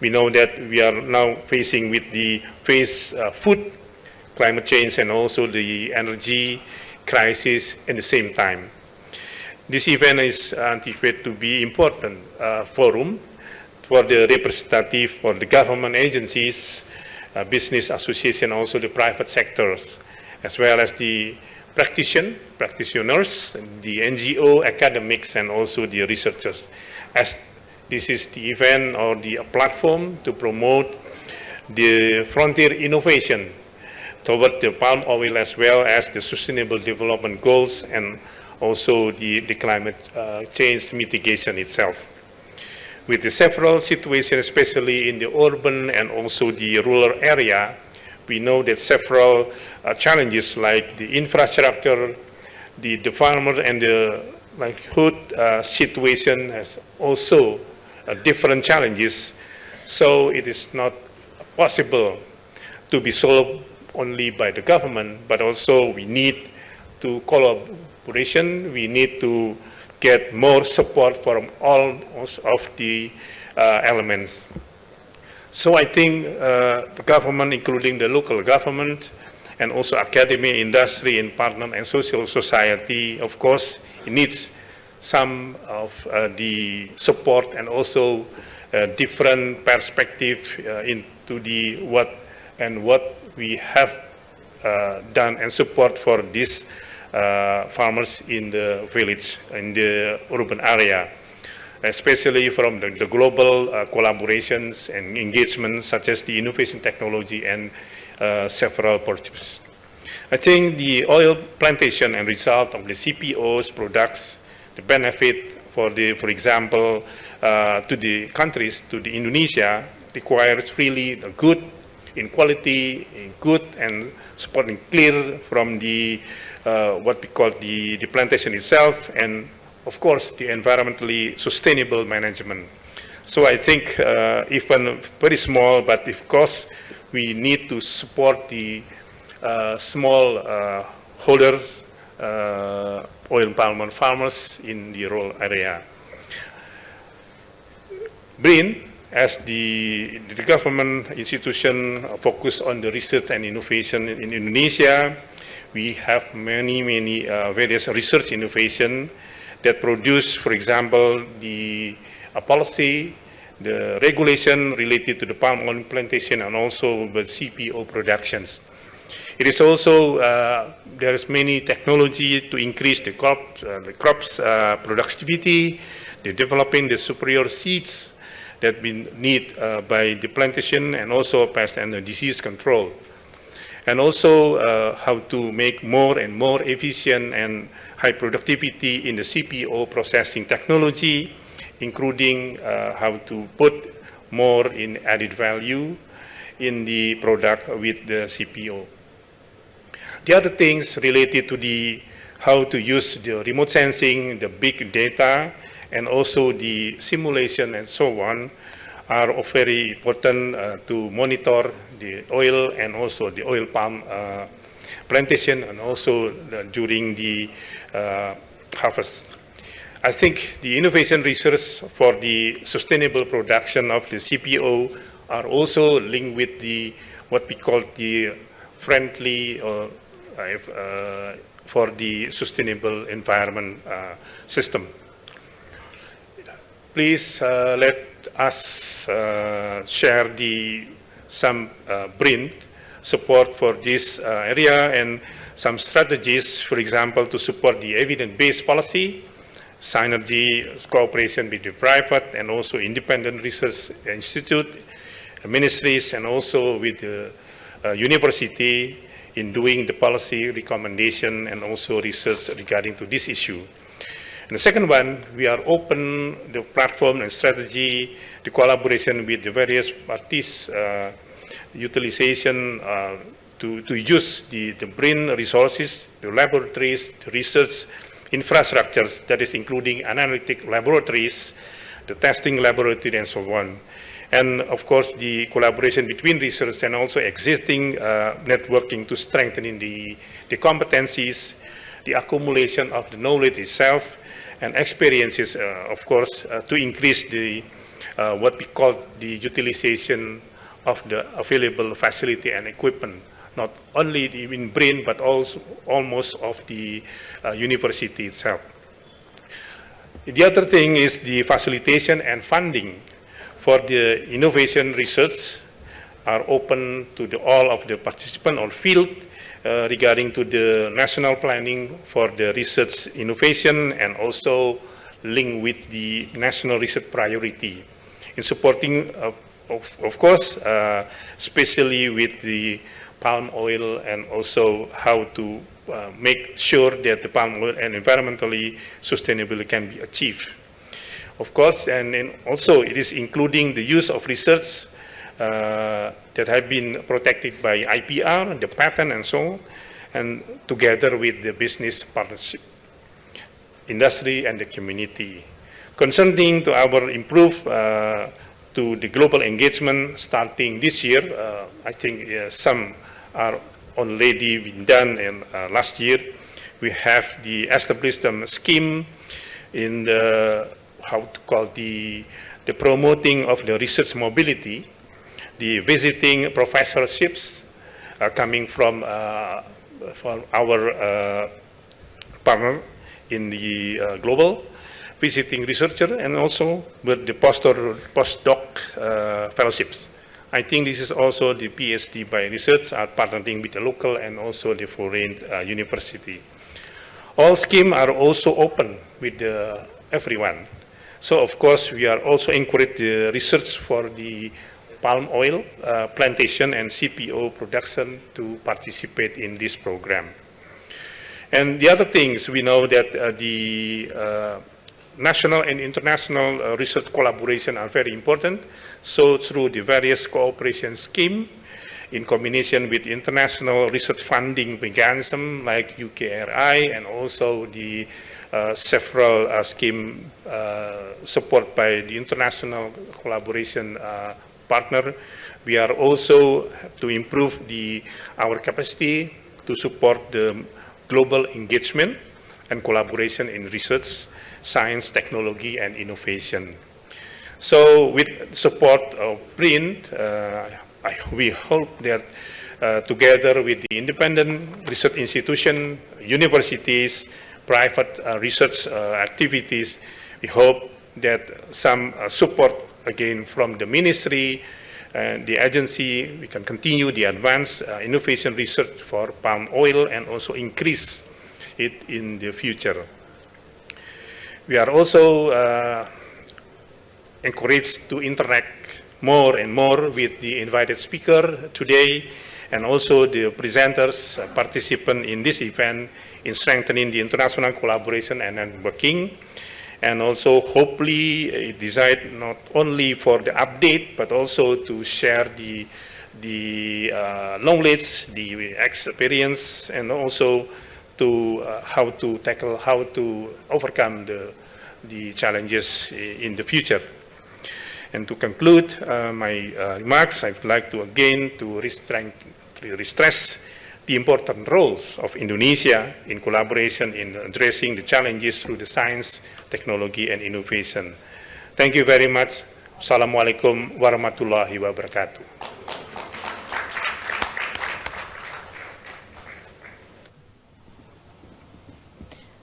We know that we are now facing with the face uh, food, climate change, and also the energy crisis at the same time. This event is anticipated to be important uh, forum for the representative for the government agencies, uh, business association, also the private sectors, as well as the practitioner, practitioners, the NGO, academics, and also the researchers. As this is the event or the platform to promote the frontier innovation toward the palm oil as well as the sustainable development goals and also the, the climate uh, change mitigation itself. With the several situations, especially in the urban and also the rural area, we know that several uh, challenges like the infrastructure, the, the farmer and the livelihood uh, situation has also uh, different challenges. So it is not possible to be solved only by the government, but also we need to we need to get more support from all of the uh, elements. So I think uh, the government, including the local government, and also academia, industry, and partner and social society, of course, needs some of uh, the support and also uh, different perspective uh, into the what and what we have uh, done and support for this farmers in the village, in the urban area especially from the, the global uh, collaborations and engagements such as the innovation technology and uh, several purchases. I think the oil plantation and result of the CPO's products, the benefit for the, for example, uh, to the countries, to the Indonesia, requires really a good in quality, in good and supporting clear from the uh, what we call the, the plantation itself and of course, the environmentally sustainable management. So I think uh, even very small, but of course, we need to support the uh, small uh, holders, uh, oil palm farmers in the rural area. BRIN, as the, the government institution focused on the research and innovation in Indonesia, we have many, many uh, various research innovation that produce, for example, the uh, policy, the regulation related to the palm oil plantation and also the CPO productions. It is also, uh, there is many technology to increase the, uh, the crops uh, productivity, the developing the superior seeds that we need uh, by the plantation and also pest and disease control. and also uh, how to make more and more efficient and high productivity in the CPO processing technology, including uh, how to put more in added value in the product with the CPO. The other things related to the how to use the remote sensing, the big data, and also the simulation and so on are very important uh, to monitor the oil and also the oil palm uh, plantation and also the, during the uh, harvest. I think the innovation research for the sustainable production of the CPO are also linked with the what we call the friendly uh, uh, for the sustainable environment uh, system. Please uh, let us uh, share the some uh, BRIN support for this area and some strategies, for example, to support the evidence-based policy, synergy, cooperation with the private and also independent research institute, ministries, and also with the uh, university in doing the policy recommendation and also research regarding to this issue. And the second one, we are open the platform and strategy, the collaboration with the various parties, uh, utilization uh, to, to use the, the BRIN resources, the laboratories, the research infrastructures, that is including analytic laboratories, the testing laboratory and so on. And of course, the collaboration between research and also existing uh, networking to strengthen the, the competencies, the accumulation of the knowledge itself, and experiences, uh, of course, uh, to increase the uh, what we call the utilization of the available facility and equipment, not only in BRIN, but also almost of the university itself. The other thing is the facilitation and funding for the innovation research are open to the, all of the participants or field uh, regarding to the national planning for the research innovation and also link with the national research priority in supporting, uh, of, of, course, uh, especially with the palm oil and also how to uh, make sure that the palm oil and environmentally sustainability can be achieved. Of course, and, and also it is including the use of research that have been protected by IPR, the patent and so on, and together with the business partnership, industry and the community. Concerning to our improve uh, to the global engagement starting this year, uh, I think uh, some are already been done in uh, last year. We have the established um, scheme in the, how to call the, the promoting of the research mobility the visiting professorships uh, coming from, uh, from our uh, partner in the global visiting researcher and also with the postdoc fellowships. I think this is also the PhD by research are partnering with the local and also the foreign uh, university. All schemes are also open with everyone. So of course we are also encourage the research for the palm oil uh, plantation and CPO production to participate in this program. And the other things, we know that uh, the uh, national and international uh, research collaboration are very important. So through the various cooperation scheme, in combination with international research funding mechanism like UKRI and also the uh, several uh, scheme uh, support by the international collaboration uh, partner. We are also to improve the, our capacity to support the global engagement and collaboration in research, science, technology, and innovation. So with support of BRIN, uh, I, we hope that uh, together with the independent research institution, universities, private uh, research uh, activities, we hope that some uh, support again from the ministry and the agency, we can continue the advanced uh, innovation research for palm oil and also increase it in the future. We are also uh, encouraged to interact more and more with the invited speaker today and also the presenters, uh, participant in this event in strengthening the international collaboration and networking. And also hopefully designed not only for the update, but also to share the, the uh, knowledge, the experience, and also to uh, how to tackle, how to overcome the, the challenges in the future. And to conclude uh, my uh, remarks, I would like to again to restreng- to stress the important roles of Indonesia in collaboration in addressing the challenges through the science, technology, and innovation. Thank you very much. Assalamualaikum warahmatullahi wabarakatuh.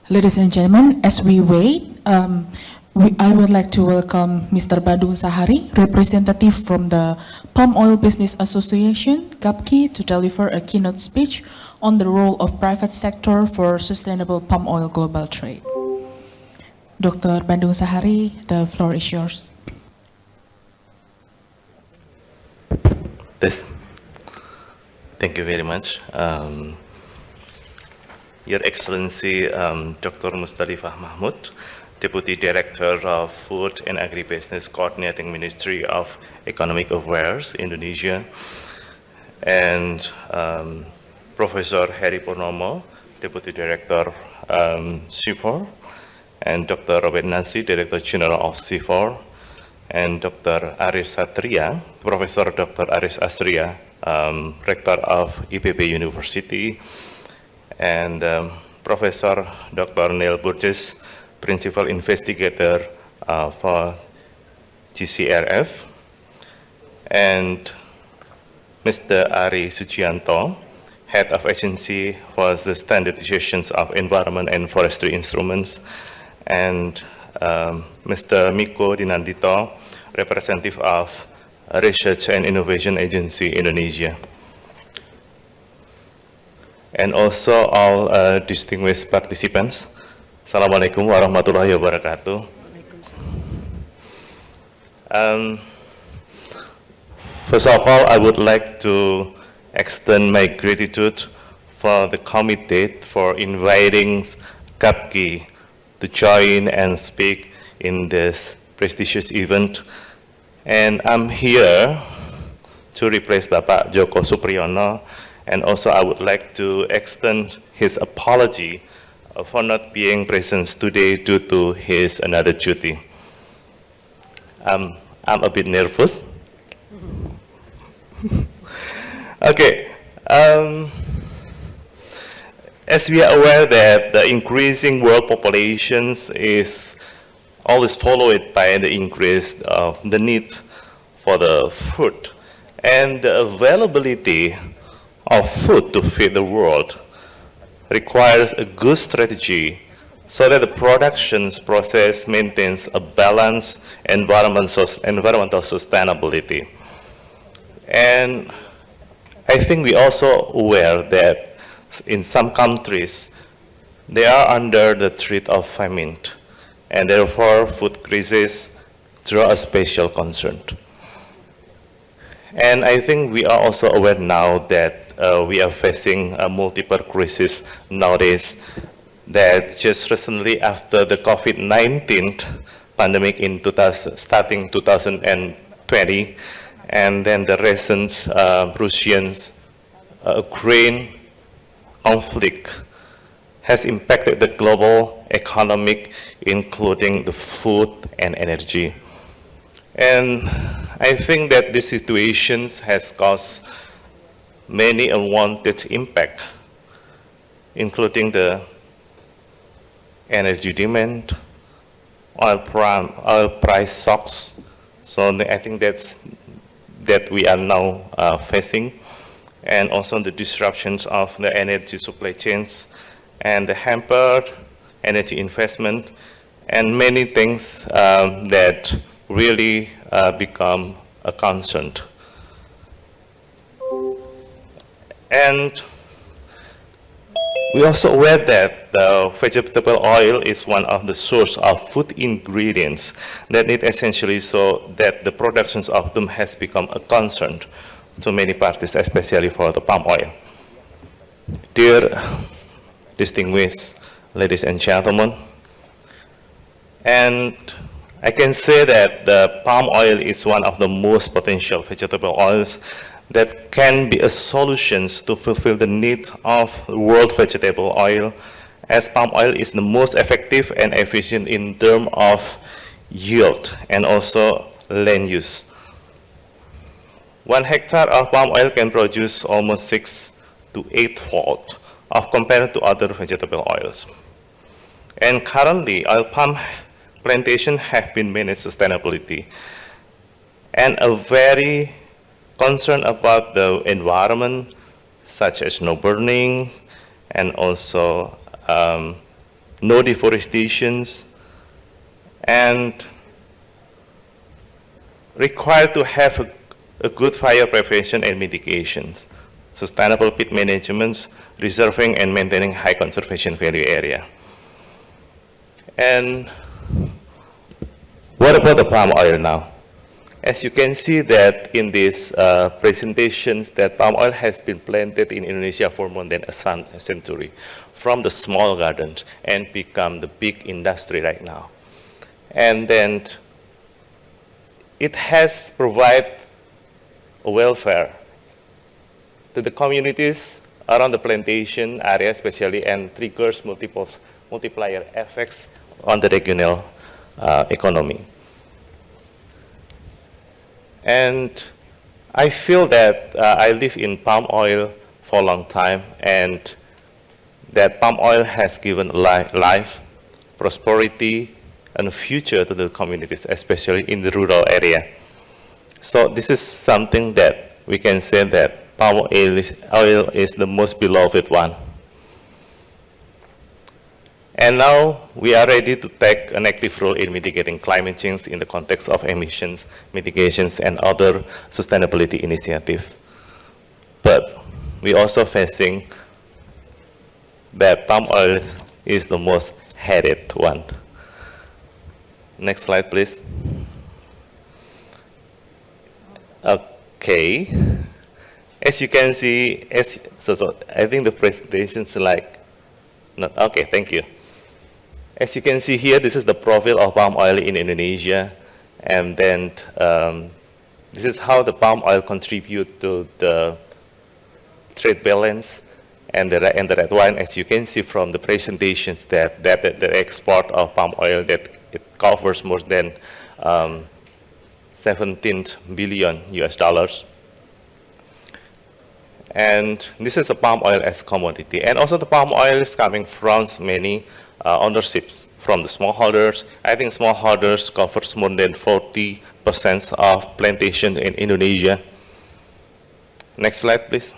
Ladies and gentlemen, as we wait, um, we, I would like to welcome Mr. Bandung Sahari, representative from the Palm Oil Business Association, GAPKI, to deliver a keynote speech on the role of private sector for sustainable palm oil global trade. Dr. Bandung Sahari, the floor is yours. This. Thank you very much. Um, Your Excellency, um, Dr. Musdalifah Mahmud, Deputy Director of Food and Agribusiness Coordinating Ministry of Economic Affairs, Indonesia, and um, Professor Herry Purnomo, Deputy Director, um, CIFOR, and Dr. Robert Nasi, Director General of CIFOR, and Dr. Arif Satria, Professor Dr. Arif Satria, um, Rector of IPB University, and um, Professor Dr. Neil Burgess, Principal Investigator uh, for GCRF, and Mr. Ary Sudijanto, Head of Agency for the Standardizations of Environment and Forestry Instruments, and um, Mr. Miko Dinandito, Representative of Research and Innovation Agency Indonesia and also all uh, distinguished participants. Assalamualaikum warahmatullahi wabarakatuh. Um, first of all, I would like to extend my gratitude for the committee for inviting GAPKI to join and speak in this prestigious event. And I'm here to replace Bapak Joko Supriyono and also I would like to extend his apology for not being present today due to his another duty. Um, I'm a bit nervous. okay. Um, as we are aware that the increasing world populations is always followed by the increase of the need for the food and the availability of food to feed the world requires a good strategy so that the production process maintains a balanced environmental, sustainability. And I think we are also aware that in some countries, they are under the threat of famine, and therefore food crisis draw a special concern. And I think we are also aware now that we are facing a multiple crisis nowadays that just recently after the COVID-19 pandemic in 2000, starting 2020, and then the recent uh, Russians uh, Ukraine conflict has impacted the global economic, including the food and energy. And I think that this situation has caused many unwanted impact, including the energy demand, oil, oil price shocks. So I think that's that we are now uh, facing, and also the disruptions of the energy supply chains, and the hampered energy investment, and many things um, that really uh, become a concern. And we also aware that the vegetable oil is one of the source of food ingredients that it essentially so that the productions of them has become a concern to many parties, especially for the palm oil. Dear distinguished ladies and gentlemen, and I can say that the palm oil is one of the most potential vegetable oils that can be a solution to fulfill the needs of world vegetable oil as palm oil is the most effective and efficient in terms of yield and also land use. One hectare of palm oil can produce almost six to eight fold of compared to other vegetable oils. And currently, oil palm plantation have been managed sustainability and a very concern about the environment, such as no burning and also um, no deforestations, and required to have a, a good fire prevention and mitigations, sustainable peat management, reserving and maintaining high conservation value area. And what about the palm oil now? As you can see that in these uh, presentations that palm oil has been planted in Indonesia for more than a century from the small gardens and become the big industry right now. And then it has provided welfare to the communities around the plantation area especially and triggers multiple multiplier effects on the regional uh, economy. And I feel that uh, I live in palm oil for a long time and that palm oil has given life, life prosperity, and future to the communities, especially in the rural area. So this is something that we can say that palm oil is, oil is the most beloved one. And now we are ready to take an active role in mitigating climate change in the context of emissions, mitigations, and other sustainability initiatives. But we are also facing that palm oil is the most hated one. Next slide, please. Okay. As you can see, as, so, so I think the presentation's like, not, okay, thank you. As you can see here, this is the profile of palm oil in Indonesia. And then um, this is how the palm oil contribute to the trade balance. And the, and the red wine, as you can see from the presentations, that, that, that the export of palm oil that it covers more than um, 17 billion US dollars. And this is the palm oil as commodity. And also the palm oil is coming from many uh, ownerships from the smallholders. I think smallholders covers more than 40% of plantation in Indonesia. Next slide, please.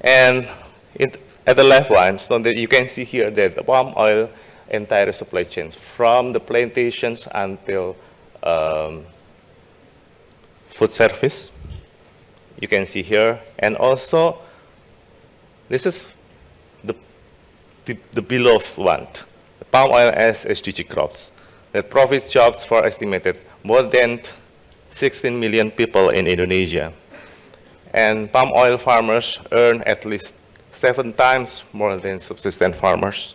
And it, at the left one, so that you can see here that the palm oil entire supply chains from the plantations until um, food service. You can see here, and also this is the, the below one, palm oil as SDG crops, that profits jobs for estimated more than 16 million people in Indonesia. And palm oil farmers earn at least seven times more than subsistence farmers.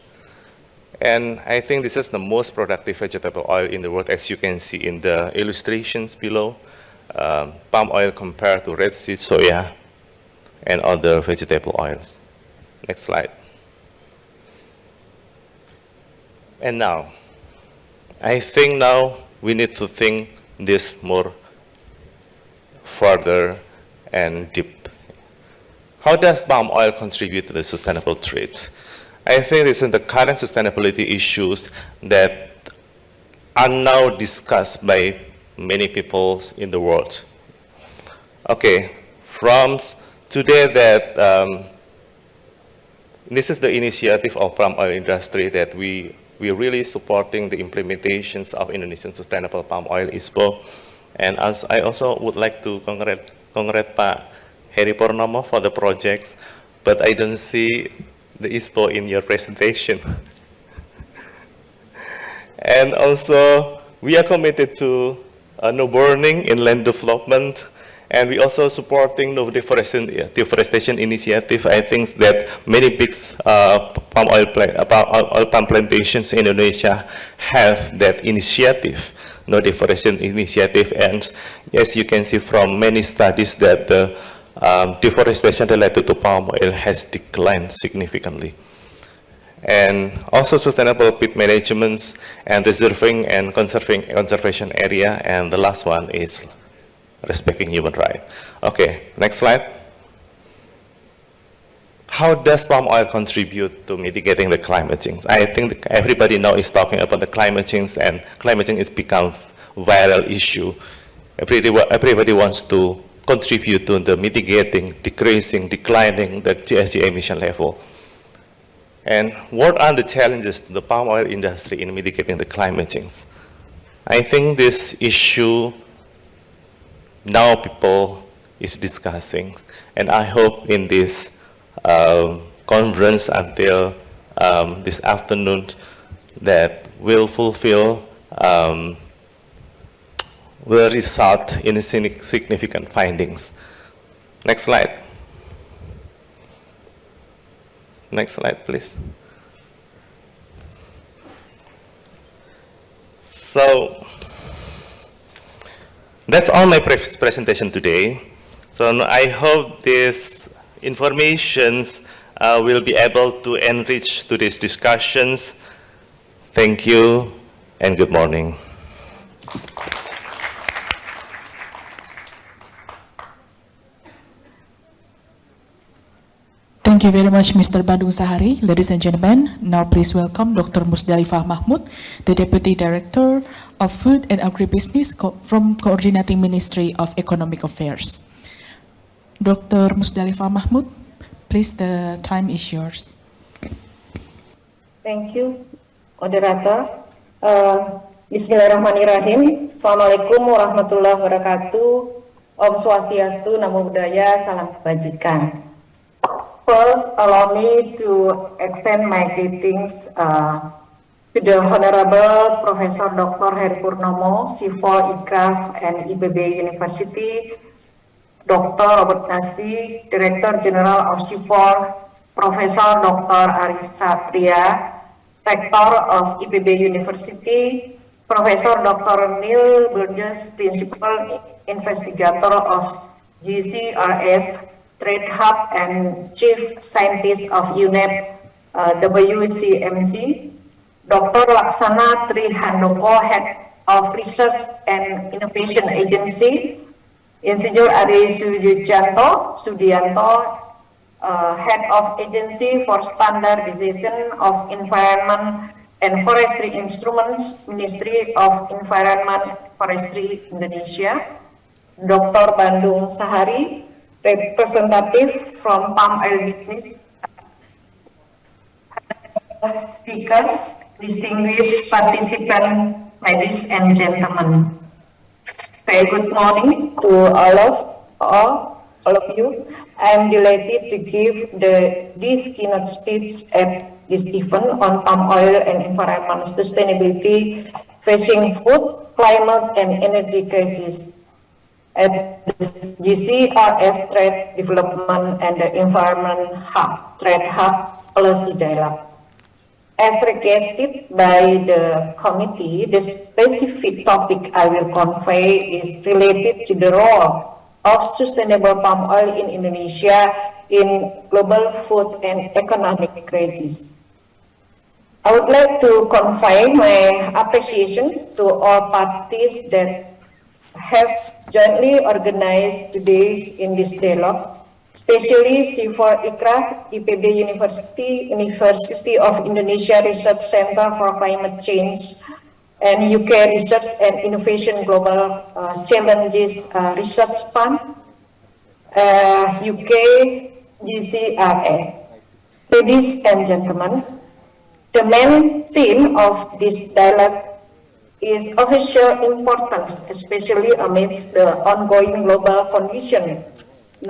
And I think this is the most productive vegetable oil in the world, as you can see in the illustrations below. Um, palm oil compared to rapeseed, soya, and other vegetable oils. Next slide. And now, I think now we need to think this more further and deep. How does palm oil contribute to the sustainable trade? I think this is the current sustainability issues that are now discussed by many people in the world. Okay, from today that um, this is the initiative of palm oil industry that we we're really supporting the implementations of Indonesian Sustainable Palm Oil ISPO. And as I also would like to congratulate, congratulate Pak Herry Purnomo for the projects, but I don't see the ISPO in your presentation. and also, we are committed to uh, no burning in land development And we also supporting the deforestation, deforestation initiative. I think that many big uh, palm oil, uh, oil palm plantations in Indonesia have that initiative, no deforestation initiative. And as you can see from many studies that the um, deforestation related to palm oil has declined significantly. And also sustainable peat management and reserving and conserving conservation area. And the last one is respecting human rights. Okay, next slide. How does palm oil contribute to mitigating the climate change? I think everybody now is talking about the climate change and climate change has become a viral issue. Everybody, everybody wants to contribute to the mitigating, decreasing, declining the GHG emission level. And what are the challenges to the palm oil industry in mitigating the climate change? I think this issue now people is discussing. And I hope in this um, conference until um, this afternoon that will fulfill, um, will result in significant findings. Next slide. Next slide, please. So, that's all my pre presentation today. So I hope these informations uh, will be able to enrich today's discussions. Thank you and good morning. Thank you very much, Mr. Bandung Sahari. Ladies and gentlemen, now please welcome Dr. Musdalifah Mahmud, the Deputy Director of Food and Agribusiness Co from Coordinating Ministry of Economic Affairs. Dr. Musdalifah Mahmud, please, the time is yours. Thank you, moderator. Uh, Bismillahirrahmanirrahim. Assalamualaikum warahmatullahi wabarakatuh. Om Swastiastu, Namo Buddhaya, Salam Kebajikan. First, allow me to extend my greetings uh, the Honorable Professor Dr. Heri Purnomo, C4 ICRAF and IBB University, Dr. Robert Nasi, Director General of C4, Professor Dr. Arif Satria, Rector of IPB University, Professor Dr. Neil Burgess, Principal Investigator of GCRF, Trade Hub and Chief Scientist of UNEP uh, WCMC, Dr. Laksana Trihandoko, Head of Research and Innovation Agency, Insinyur Ari Sudianto, Sudianto, uh, Head of Agency for Standardization of Environment and Forestry Instruments, Ministry of Environment Forestry Indonesia, Dr. Bandung Sahari, representative from palm oil business, speakers, distinguished participants, ladies and gentlemen. Very good morning to all of all, all of you. I am delighted to give the this keynote speech at this event on palm oil and environmental sustainability, facing food, climate, and energy crisis at the GCRF Trade Development and the Environment Hub, Trade Hub Policy Dialogue. As requested by the committee, the specific topic I will convey is related to the role of sustainable palm oil in Indonesia in global food and economic crisis. I would like to convey my appreciation to all parties that have jointly organized today in this dialogue, especially CIFOR ICRAF, IPB University, University of Indonesia Research Center for Climate Change, and UK Research and Innovation Global uh, Challenges uh, Research Fund, uh, UK GCRF. Ladies and gentlemen, the main theme of this dialogue is of importance, especially amidst the ongoing global condition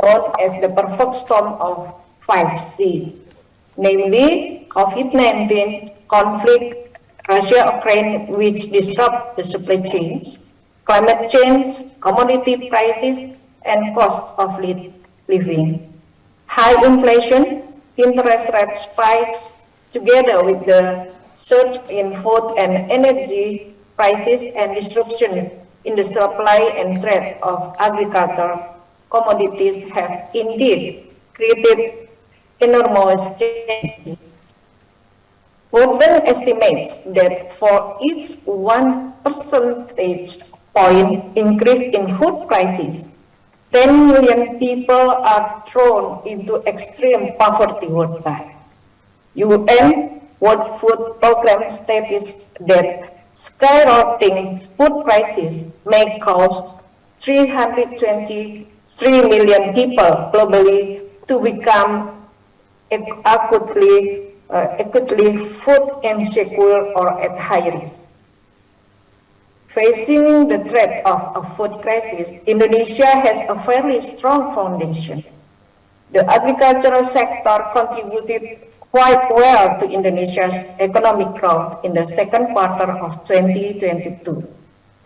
known as the perfect storm of 5C, namely COVID-19, conflict, Russia-Ukraine, which disrupt the supply chains, climate change, commodity prices, and cost of living. High inflation, interest rate spikes, together with the surge in food and energy prices and disruption in the supply and trade of agricultural commodities have indeed created enormous changes. Gordon estimates that for each one percentage point increase in food prices, 10 million people are thrown into extreme poverty worldwide. UN World Food Program states that skyrocketing food prices may cost 320 3 million people globally to become acutely, uh, acutely food insecure or at high risk. Facing the threat of a food crisis, Indonesia has a fairly strong foundation. The agricultural sector contributed quite well to Indonesia's economic growth in the second quarter of 2022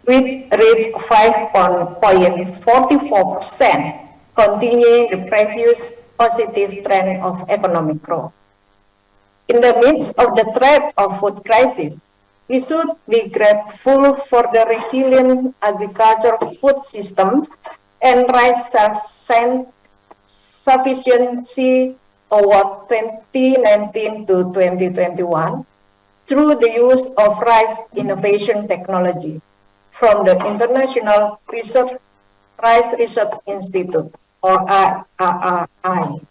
which reached 5.44%, continuing the previous positive trend of economic growth. In the midst of the threat of food crisis, we should be grateful for the resilient agricultural food system and rice self-sufficiency toward 2019 to 2021 through the use of rice innovation technology from the International Research Rice Research Institute, or IRRI,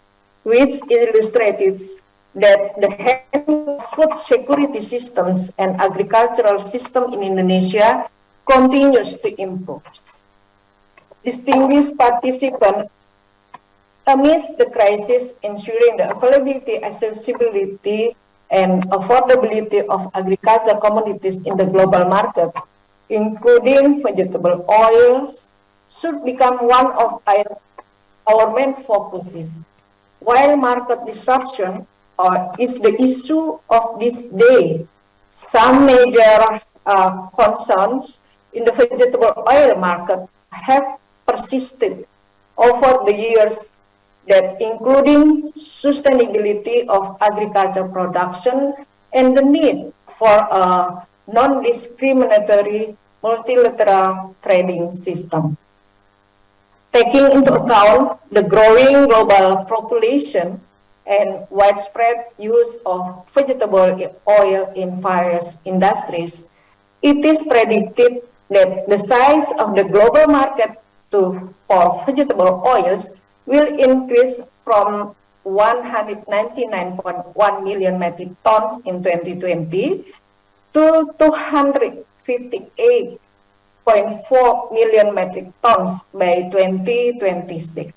which illustrates that the food security systems and agricultural system in Indonesia continues to improve. Distinguished participants, amidst the crisis, ensuring the availability, accessibility, and affordability of agricultural commodities in the global market, including vegetable oils, should become one of our, main focuses. While market disruption uh, is the issue of this day. Some major uh, concerns in the vegetable oil market have persisted over the years that including sustainability of agriculture production and the need for a non-discriminatory multilateral trading system. Taking into account the growing global population and widespread use of vegetable oil in various industries, it is predicted that the size of the global market to, for vegetable oils will increase from 199.1 million metric tons in 2020 to 258.4 million metric tons by 2026.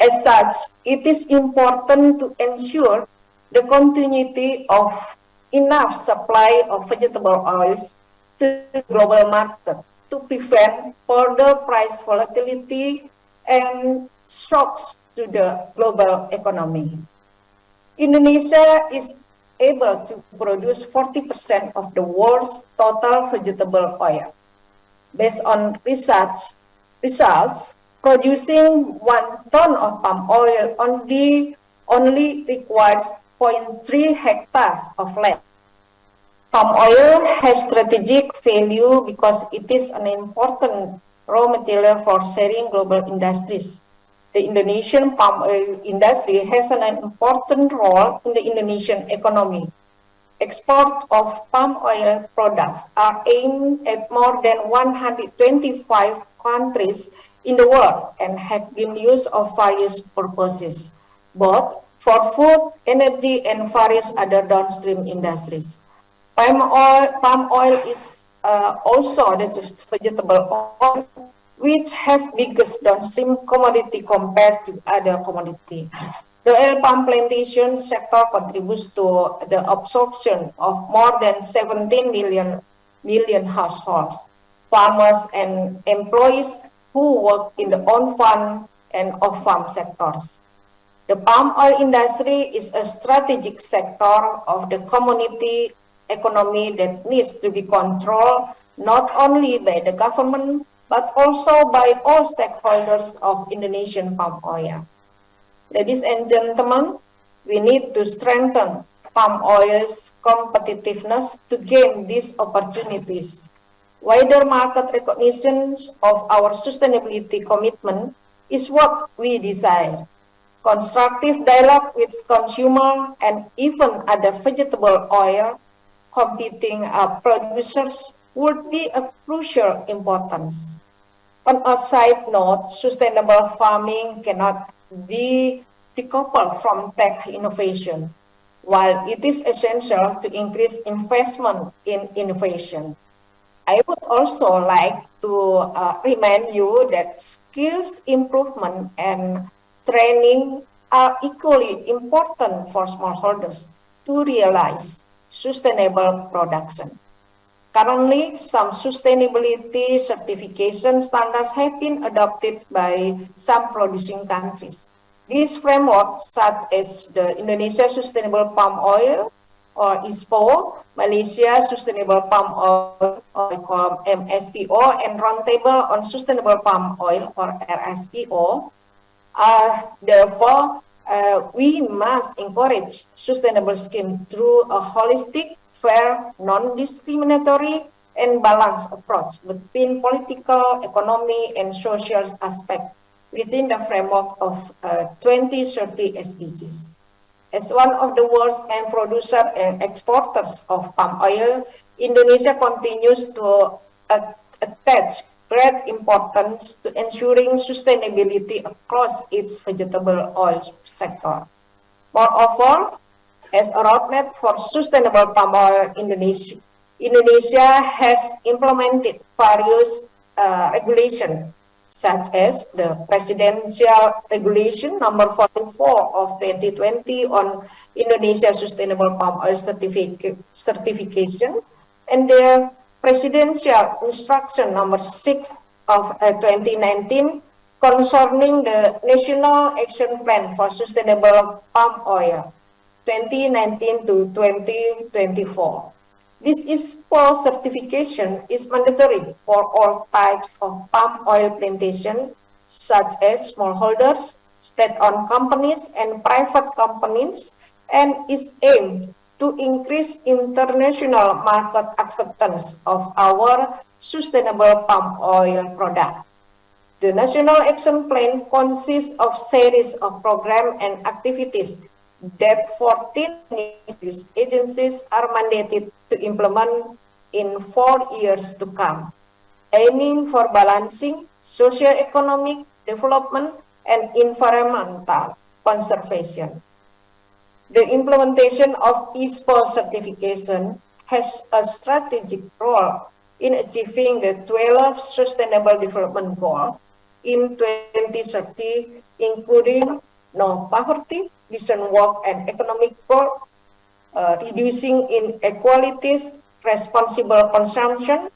As such, it is important to ensure the continuity of enough supply of vegetable oils to the global market to prevent further price volatility and shocks to the global economy. Indonesia is able to produce 40% of the world's total vegetable oil. Based on research results, producing one ton of palm oil only, only requires 0.3 hectares of land. Palm oil has strategic value because it is an important raw material for sharing global industries. The Indonesian palm oil industry has an important role in the Indonesian economy. Export of palm oil products are aimed at more than 125 countries in the world and have been used of various purposes, both for food, energy, and various other downstream industries. Palm oil, palm oil is uh, also the vegetable oil, which has biggest downstream commodity compared to other commodity. The oil palm plantation sector contributes to the absorption of more than 17 million, million households, farmers, and employees who work in the on-farm and off-farm sectors. The palm oil industry is a strategic sector of the community economy that needs to be controlled not only by the government, but also by all stakeholders of Indonesian palm oil. Ladies and gentlemen, we need to strengthen palm oil's competitiveness to gain these opportunities. Wider market recognition of our sustainability commitment is what we desire. Constructive dialogue with consumer and even other vegetable oil competing uh, producers would be of crucial importance. On a side note, sustainable farming cannot be decoupled from tech innovation, while it is essential to increase investment in innovation. I would also like to uh, remind you that skills improvement and training are equally important for smallholders to realize sustainable production. Currently, some sustainability certification standards have been adopted by some producing countries. These frameworks, such as the Indonesia Sustainable Palm Oil or ISPO, Malaysia Sustainable Palm Oil or MSPO, and Roundtable on Sustainable Palm Oil or RSPO, uh, therefore, uh, we must encourage sustainable scheme through a holistic fair, non-discriminatory, and balanced approach between political, economy, and social aspects within the framework of uh, 2030 SDGs. As one of the world's main producers and exporters of palm oil, Indonesia continues to uh, attach great importance to ensuring sustainability across its vegetable oil sector. Moreover, as a roadmap for sustainable palm oil Indonesia, Indonesia has implemented various uh, regulations such as the Presidential Regulation number 44 of 2020 on Indonesia Sustainable Palm Oil Certific Certification and the Presidential Instruction number 6 of uh, 2019 concerning the National Action Plan for Sustainable Palm Oil 2019 to 2024. This is for certification is mandatory for all types of palm oil plantation, such as smallholders, state-owned companies, and private companies, and is aimed to increase international market acceptance of our sustainable palm oil product. The National Action Plan consists of series of programs and activities that 14 agencies are mandated to implement in four years to come, aiming for balancing socio-economic development and environmental conservation. The implementation of ISPO certification has a strategic role in achieving the 12 Sustainable Development Goals in 2030, including no poverty, decent work, and economic growth, uh, reducing inequalities, responsible consumption,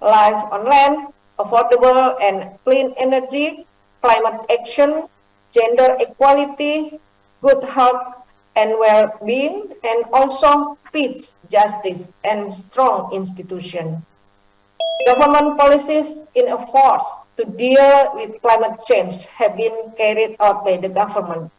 life on land, affordable and clean energy, climate action, gender equality, good health and well-being, and also peace, justice, and strong institution. Government policies in a force to deal with climate change have been carried out by the government,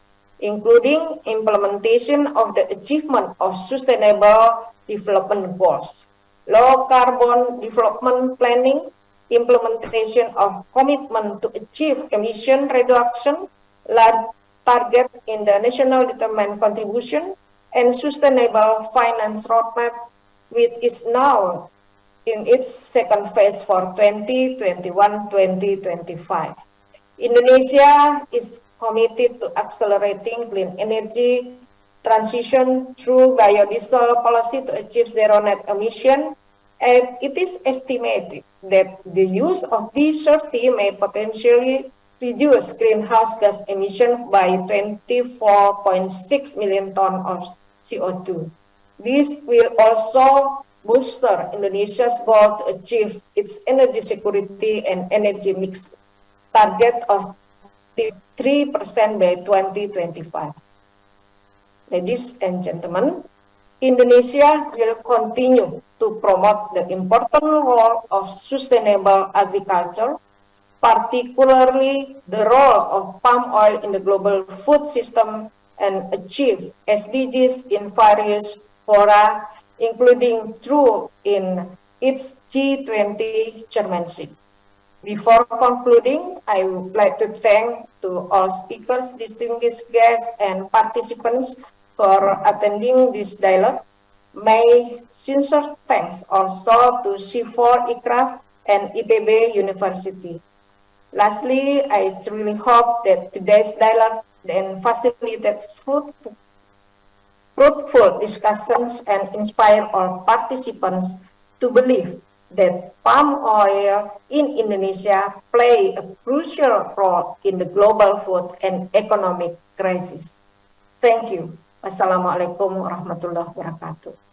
including implementation of the achievement of sustainable development goals, low carbon development planning, implementation of commitment to achieve emission reduction, large target in the national determined contribution, and sustainable finance roadmap, which is now in its second phase for 2021-2025. Indonesia is committed to accelerating clean energy transition through biodiesel policy to achieve zero net emission, and it is estimated that the use of B30 may potentially reduce greenhouse gas emission by 24.6 million tons of CO2. This will also bolster Indonesia's goal to achieve its energy security and energy mix target of 3% by 2025. Ladies and gentlemen, Indonesia will continue to promote the important role of sustainable agriculture particularly the role of palm oil in the global food system and achieve SDGs in various fora, including through in its G20 chairmanship. Before concluding, I would like to thank to all speakers, distinguished guests, and participants for attending this dialogue. My sincere thanks also to CIFOR ICRAF and IPB University. Lastly, I truly hope that today's dialogue then facilitated fruitful, fruitful discussions and inspire all participants to believe that palm oil in Indonesia play a crucial role in the global food and economic crisis. Thank you. Wassalamualaikum warahmatullahi wabarakatuh.